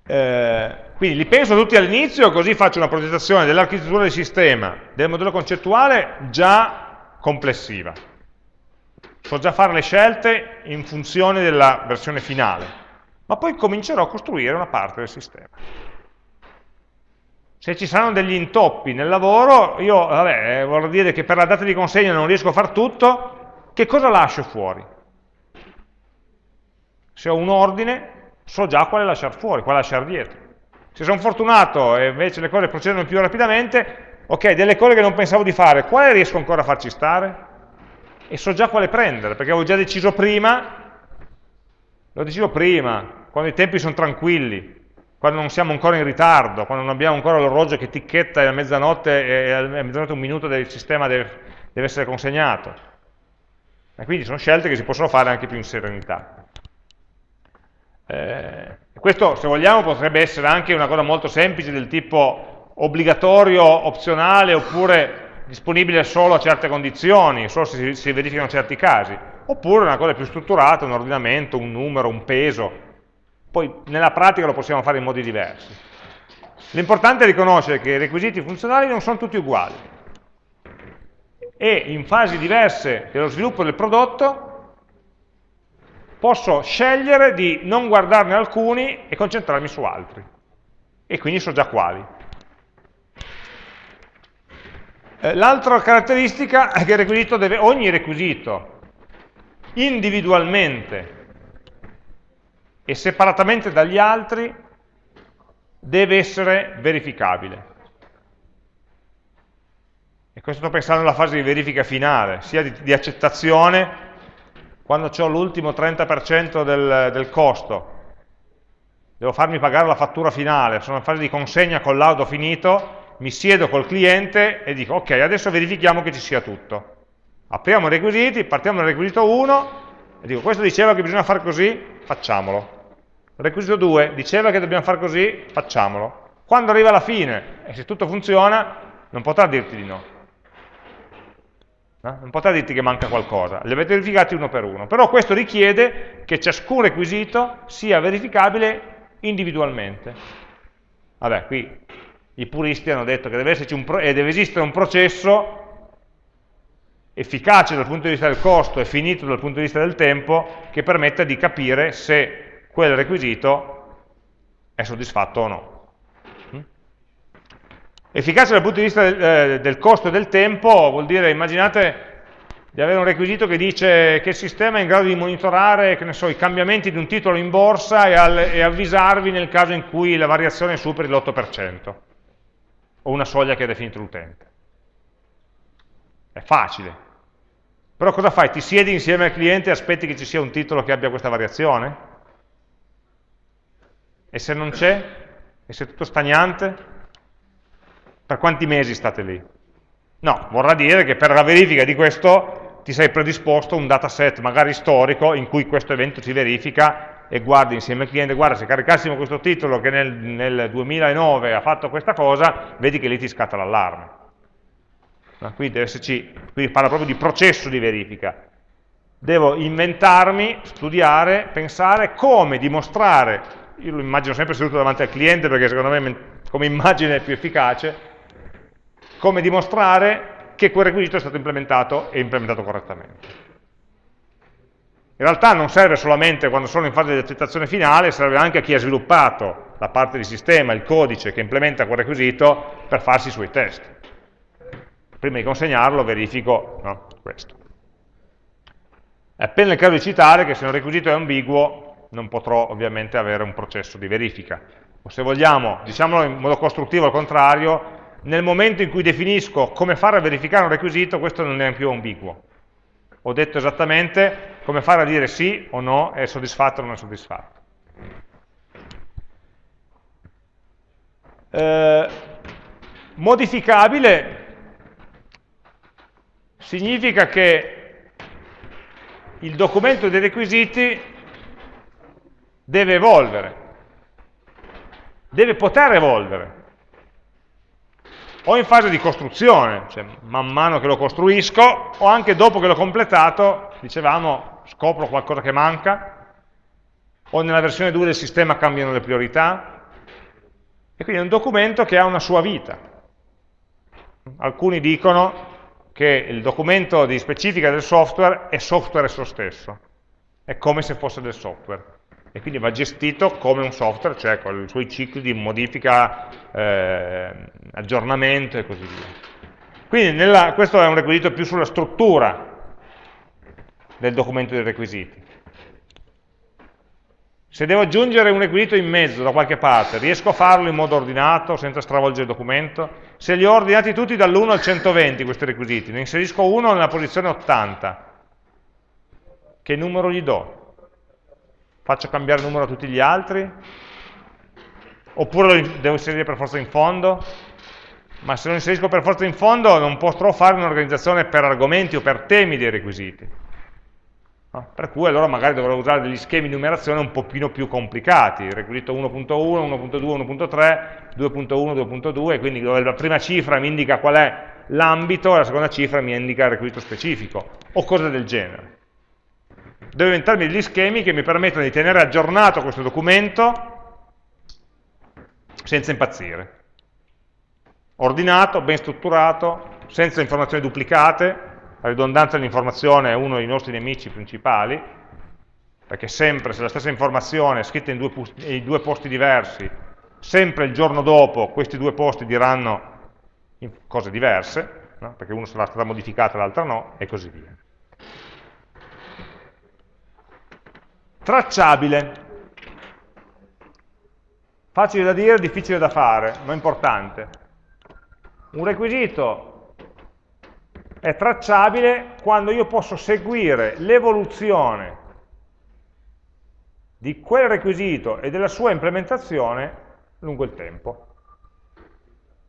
Speaker 1: Eh, quindi li penso tutti all'inizio, così faccio una progettazione dell'architettura del sistema, del modello concettuale già complessiva. So già fare le scelte in funzione della versione finale, ma poi comincerò a costruire una parte del sistema se ci saranno degli intoppi nel lavoro, io vabbè, vorrei dire che per la data di consegna non riesco a fare tutto, che cosa lascio fuori? Se ho un ordine, so già quale lasciare fuori, quale lasciare dietro. Se sono fortunato e invece le cose procedono più rapidamente, ok, delle cose che non pensavo di fare, quale riesco ancora a farci stare? E so già quale prendere, perché avevo già deciso prima, l'ho deciso prima, quando i tempi sono tranquilli, quando non siamo ancora in ritardo, quando non abbiamo ancora l'orologio che ticchetta a mezzanotte e a mezzanotte un minuto del sistema deve, deve essere consegnato. E quindi sono scelte che si possono fare anche più in serenità. Eh, questo, se vogliamo, potrebbe essere anche una cosa molto semplice del tipo obbligatorio, opzionale, oppure disponibile solo a certe condizioni, solo se si, verificano certi casi, oppure una cosa più strutturata, un ordinamento, un numero, un peso, poi nella pratica lo possiamo fare in modi diversi. L'importante è riconoscere che i requisiti funzionali non sono tutti uguali e in fasi diverse dello sviluppo del prodotto posso scegliere di non guardarne alcuni e concentrarmi su altri. E quindi so già quali. Eh, l'altra caratteristica è che requisito deve, ogni requisito individualmente e separatamente dagli altri deve essere verificabile. E questo sto pensando alla fase di verifica finale, sia di, di accettazione, quando ho l'ultimo 30% del, del costo, devo farmi pagare la fattura finale, sono in fase di consegna con l'auto finito, mi siedo col cliente e dico ok, adesso verifichiamo che ci sia tutto. Apriamo i requisiti, partiamo dal requisito 1 e dico questo diceva che bisogna fare così, facciamolo. Requisito 2, diceva che dobbiamo fare così, facciamolo. Quando arriva alla fine, e se tutto funziona, non potrà dirti di no. No? Non potrà dirti che manca qualcosa, li avete verificati uno per uno. Però questo richiede che ciascun requisito sia verificabile individualmente. Vabbè, qui i puristi hanno detto che deve, e deve esistere un processo efficace dal punto di vista del costo e finito dal punto di vista del tempo che permetta di capire se quel requisito è soddisfatto o no. Efficacia dal punto di vista del, eh, del costo del tempo vuol dire, immaginate di avere un requisito che dice che il sistema è in grado di monitorare so, i cambiamenti di un titolo in borsa e, al, e, avvisarvi nel caso in cui la variazione superi l'8% o una soglia che ha definito l'utente. È facile. Però cosa fai? Ti siedi insieme al cliente e aspetti che ci sia un titolo che abbia questa variazione? E se non c'è? E se è tutto stagnante? Per quanti mesi state lì? No, vorrà dire che per la verifica di questo ti sei predisposto un dataset magari storico in cui questo evento si verifica e guardi insieme al cliente, guarda se caricassimo questo titolo che nel, nel 2009 ha fatto questa cosa, vedi che lì ti scatta l'allarme. No, qui deve esserci, qui parla proprio di processo di verifica. Devo inventarmi, studiare, pensare come dimostrare, io lo immagino sempre seduto davanti al cliente perché secondo me come immagine è più efficace, come dimostrare che quel requisito è stato implementato e implementato correttamente. In realtà non serve solamente quando sono in fase di accettazione finale, serve anche a chi ha sviluppato la parte di sistema, il codice che implementa quel requisito per farsi i suoi test prima di consegnarlo verifico no, questo. È appena il caso di citare che se un requisito è ambiguo non potrò ovviamente avere un processo di verifica. O se vogliamo, diciamolo in modo costruttivo al contrario, nel momento in cui definisco come fare a verificare un requisito, questo non è più ambiguo. Ho detto esattamente come fare a dire sì o no, è soddisfatto o non è soddisfatto. Eh, modificabile significa che il documento dei requisiti deve evolvere, deve poter evolvere, o in fase di costruzione, cioè man mano che lo costruisco, o anche dopo che l'ho completato, dicevamo, scopro qualcosa che manca, o nella versione 2 del sistema cambiano le priorità, e quindi è un documento che ha una sua vita. Alcuni dicono che il documento di specifica del software è software esso stesso, è come se fosse del software e quindi va gestito come un software, cioè con i suoi cicli di modifica, eh, aggiornamento e così via. Quindi nella, questo è un requisito più sulla struttura del documento dei requisiti. Se devo aggiungere un requisito in mezzo da qualche parte, riesco a farlo in modo ordinato, senza stravolgere il documento? Se li ho ordinati tutti dall'1 al 120 questi requisiti, ne inserisco uno nella posizione 80, che numero gli do? Faccio cambiare numero a tutti gli altri? Oppure lo devo inserire per forza in fondo? Ma se lo inserisco per forza in fondo non potrò fare un'organizzazione per argomenti o per temi dei requisiti No? Per cui allora magari dovrò usare degli schemi di numerazione un pochino più complicati, requisito 1.1, 1.2, 1.3, 2.1, 2.2, quindi dove la prima cifra mi indica qual è l'ambito e la seconda cifra mi indica il requisito specifico, o cose del genere. Devo inventarmi degli schemi che mi permettono di tenere aggiornato questo documento senza impazzire. Ordinato, ben strutturato, senza informazioni duplicate, la ridondanza dell'informazione è uno dei nostri nemici principali, perché sempre se la stessa informazione è scritta in due, in due posti diversi, sempre il giorno dopo questi due posti diranno cose diverse, no? perché uno sarà stata modificata e l'altra no, e così via. Tracciabile. Facile da dire, difficile da fare, ma importante. Un requisito è tracciabile quando io posso seguire l'evoluzione di quel requisito e della sua implementazione lungo il tempo.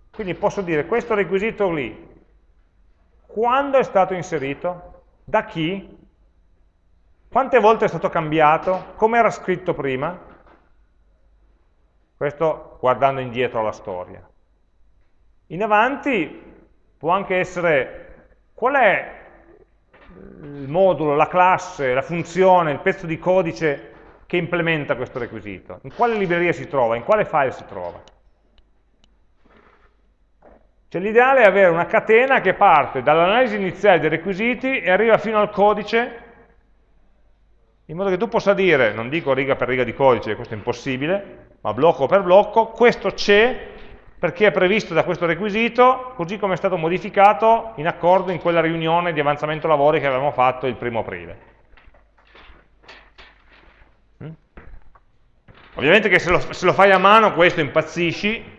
Speaker 1: Quindi posso dire questo requisito lì, quando è stato inserito, da chi, quante volte è stato cambiato, come era scritto prima, questo guardando indietro alla storia. In avanti può anche essere Qual è il modulo, la classe, la funzione, il pezzo di codice che implementa questo requisito? In quale libreria si trova? In quale file si trova? Cioè l'ideale è avere una catena che parte dall'analisi iniziale dei requisiti e arriva fino al codice in modo che tu possa dire, non dico riga per riga di codice, questo è impossibile, ma blocco per blocco, questo c'è perché è previsto da questo requisito, così come è stato modificato in accordo in quella riunione di avanzamento lavori che avevamo fatto il primo aprile. Mm? Ovviamente che se lo, se lo fai a mano questo impazzisci,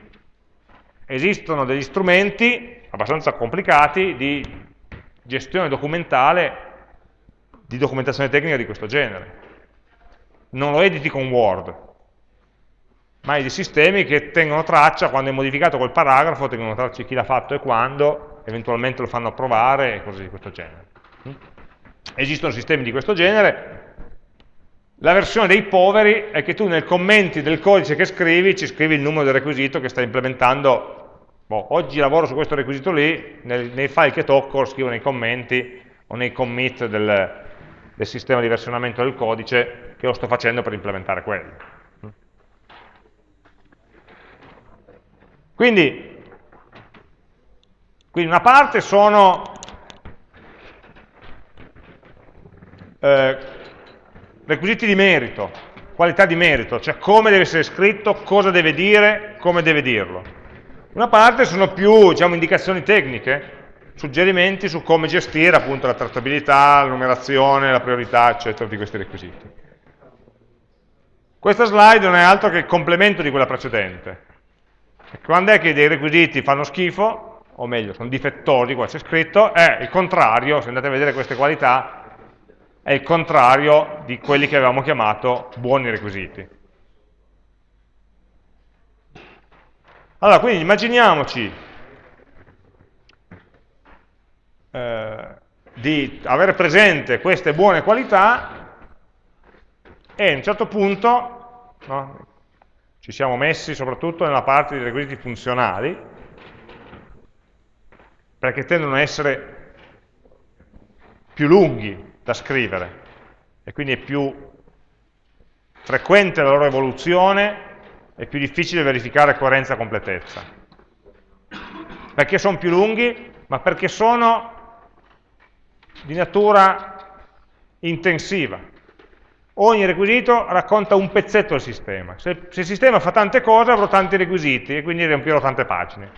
Speaker 1: esistono degli strumenti abbastanza complicati di gestione documentale di documentazione tecnica di questo genere. Non lo editi con Word, ma hai dei sistemi che tengono traccia, quando è modificato quel paragrafo, tengono traccia di chi l'ha fatto e quando, eventualmente lo fanno approvare e cose di questo genere. Mm? Esistono sistemi di questo genere, la versione dei poveri è che tu nei commenti del codice che scrivi ci scrivi il numero del requisito che stai implementando. Boh, oggi lavoro su questo requisito lì, nei, nei, file che tocco scrivo nei commenti o nei commit del, del sistema di versionamento del codice che lo sto facendo per implementare quello. Quindi, quindi una parte sono eh, requisiti di merito, qualità di merito, cioè come deve essere scritto, cosa deve dire, come deve dirlo. Una parte sono più diciamo, indicazioni tecniche, suggerimenti su come gestire appunto la trattabilità, la numerazione, la priorità, eccetera, di questi requisiti. Questa slide non è altro che il complemento di quella precedente. Quando è che dei requisiti fanno schifo, o meglio, sono difettosi, qua c'è scritto, è il contrario, se andate a vedere queste qualità, è il contrario di quelli che avevamo chiamato buoni requisiti. Allora, quindi immaginiamoci eh, di avere presente queste buone qualità e a un certo punto no, ci siamo messi soprattutto nella parte dei requisiti funzionali, perché tendono a essere più lunghi da scrivere e quindi è più frequente la loro evoluzione è più difficile verificare coerenza e completezza. Perché sono più lunghi? Ma perché sono di natura intensiva. Ogni requisito racconta un pezzetto del sistema. Se, se il sistema fa tante cose avrò tanti requisiti e quindi riempirò tante pagine.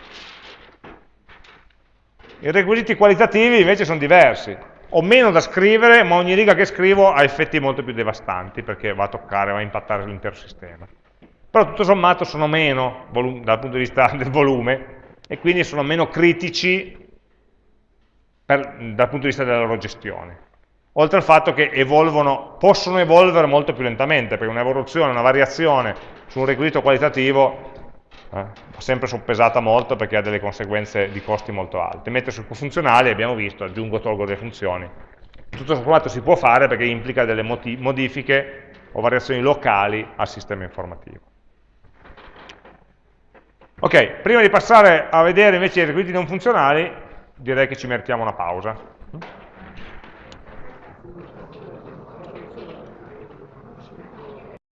Speaker 1: I requisiti qualitativi invece sono diversi ho meno da scrivere, ma ogni riga che scrivo ha effetti molto più devastanti, perché va a toccare, va a impattare l'intero sistema. Però tutto sommato sono meno dal punto di vista (laughs) del volume, e quindi sono meno critici per, dal punto di vista della loro gestione. Oltre al fatto che evolvono, possono evolvere molto più lentamente, perché un'evoluzione, una variazione su un requisito qualitativo eh, sempre soppesata molto perché ha delle conseguenze di costi molto alte. Mettere su funzionali, abbiamo visto, aggiungo, tolgo delle funzioni. Tutto sommato si può fare perché implica delle modifiche o variazioni locali al sistema informativo. Ok, prima di passare a vedere invece i requisiti non funzionali, direi che ci meritiamo una pausa.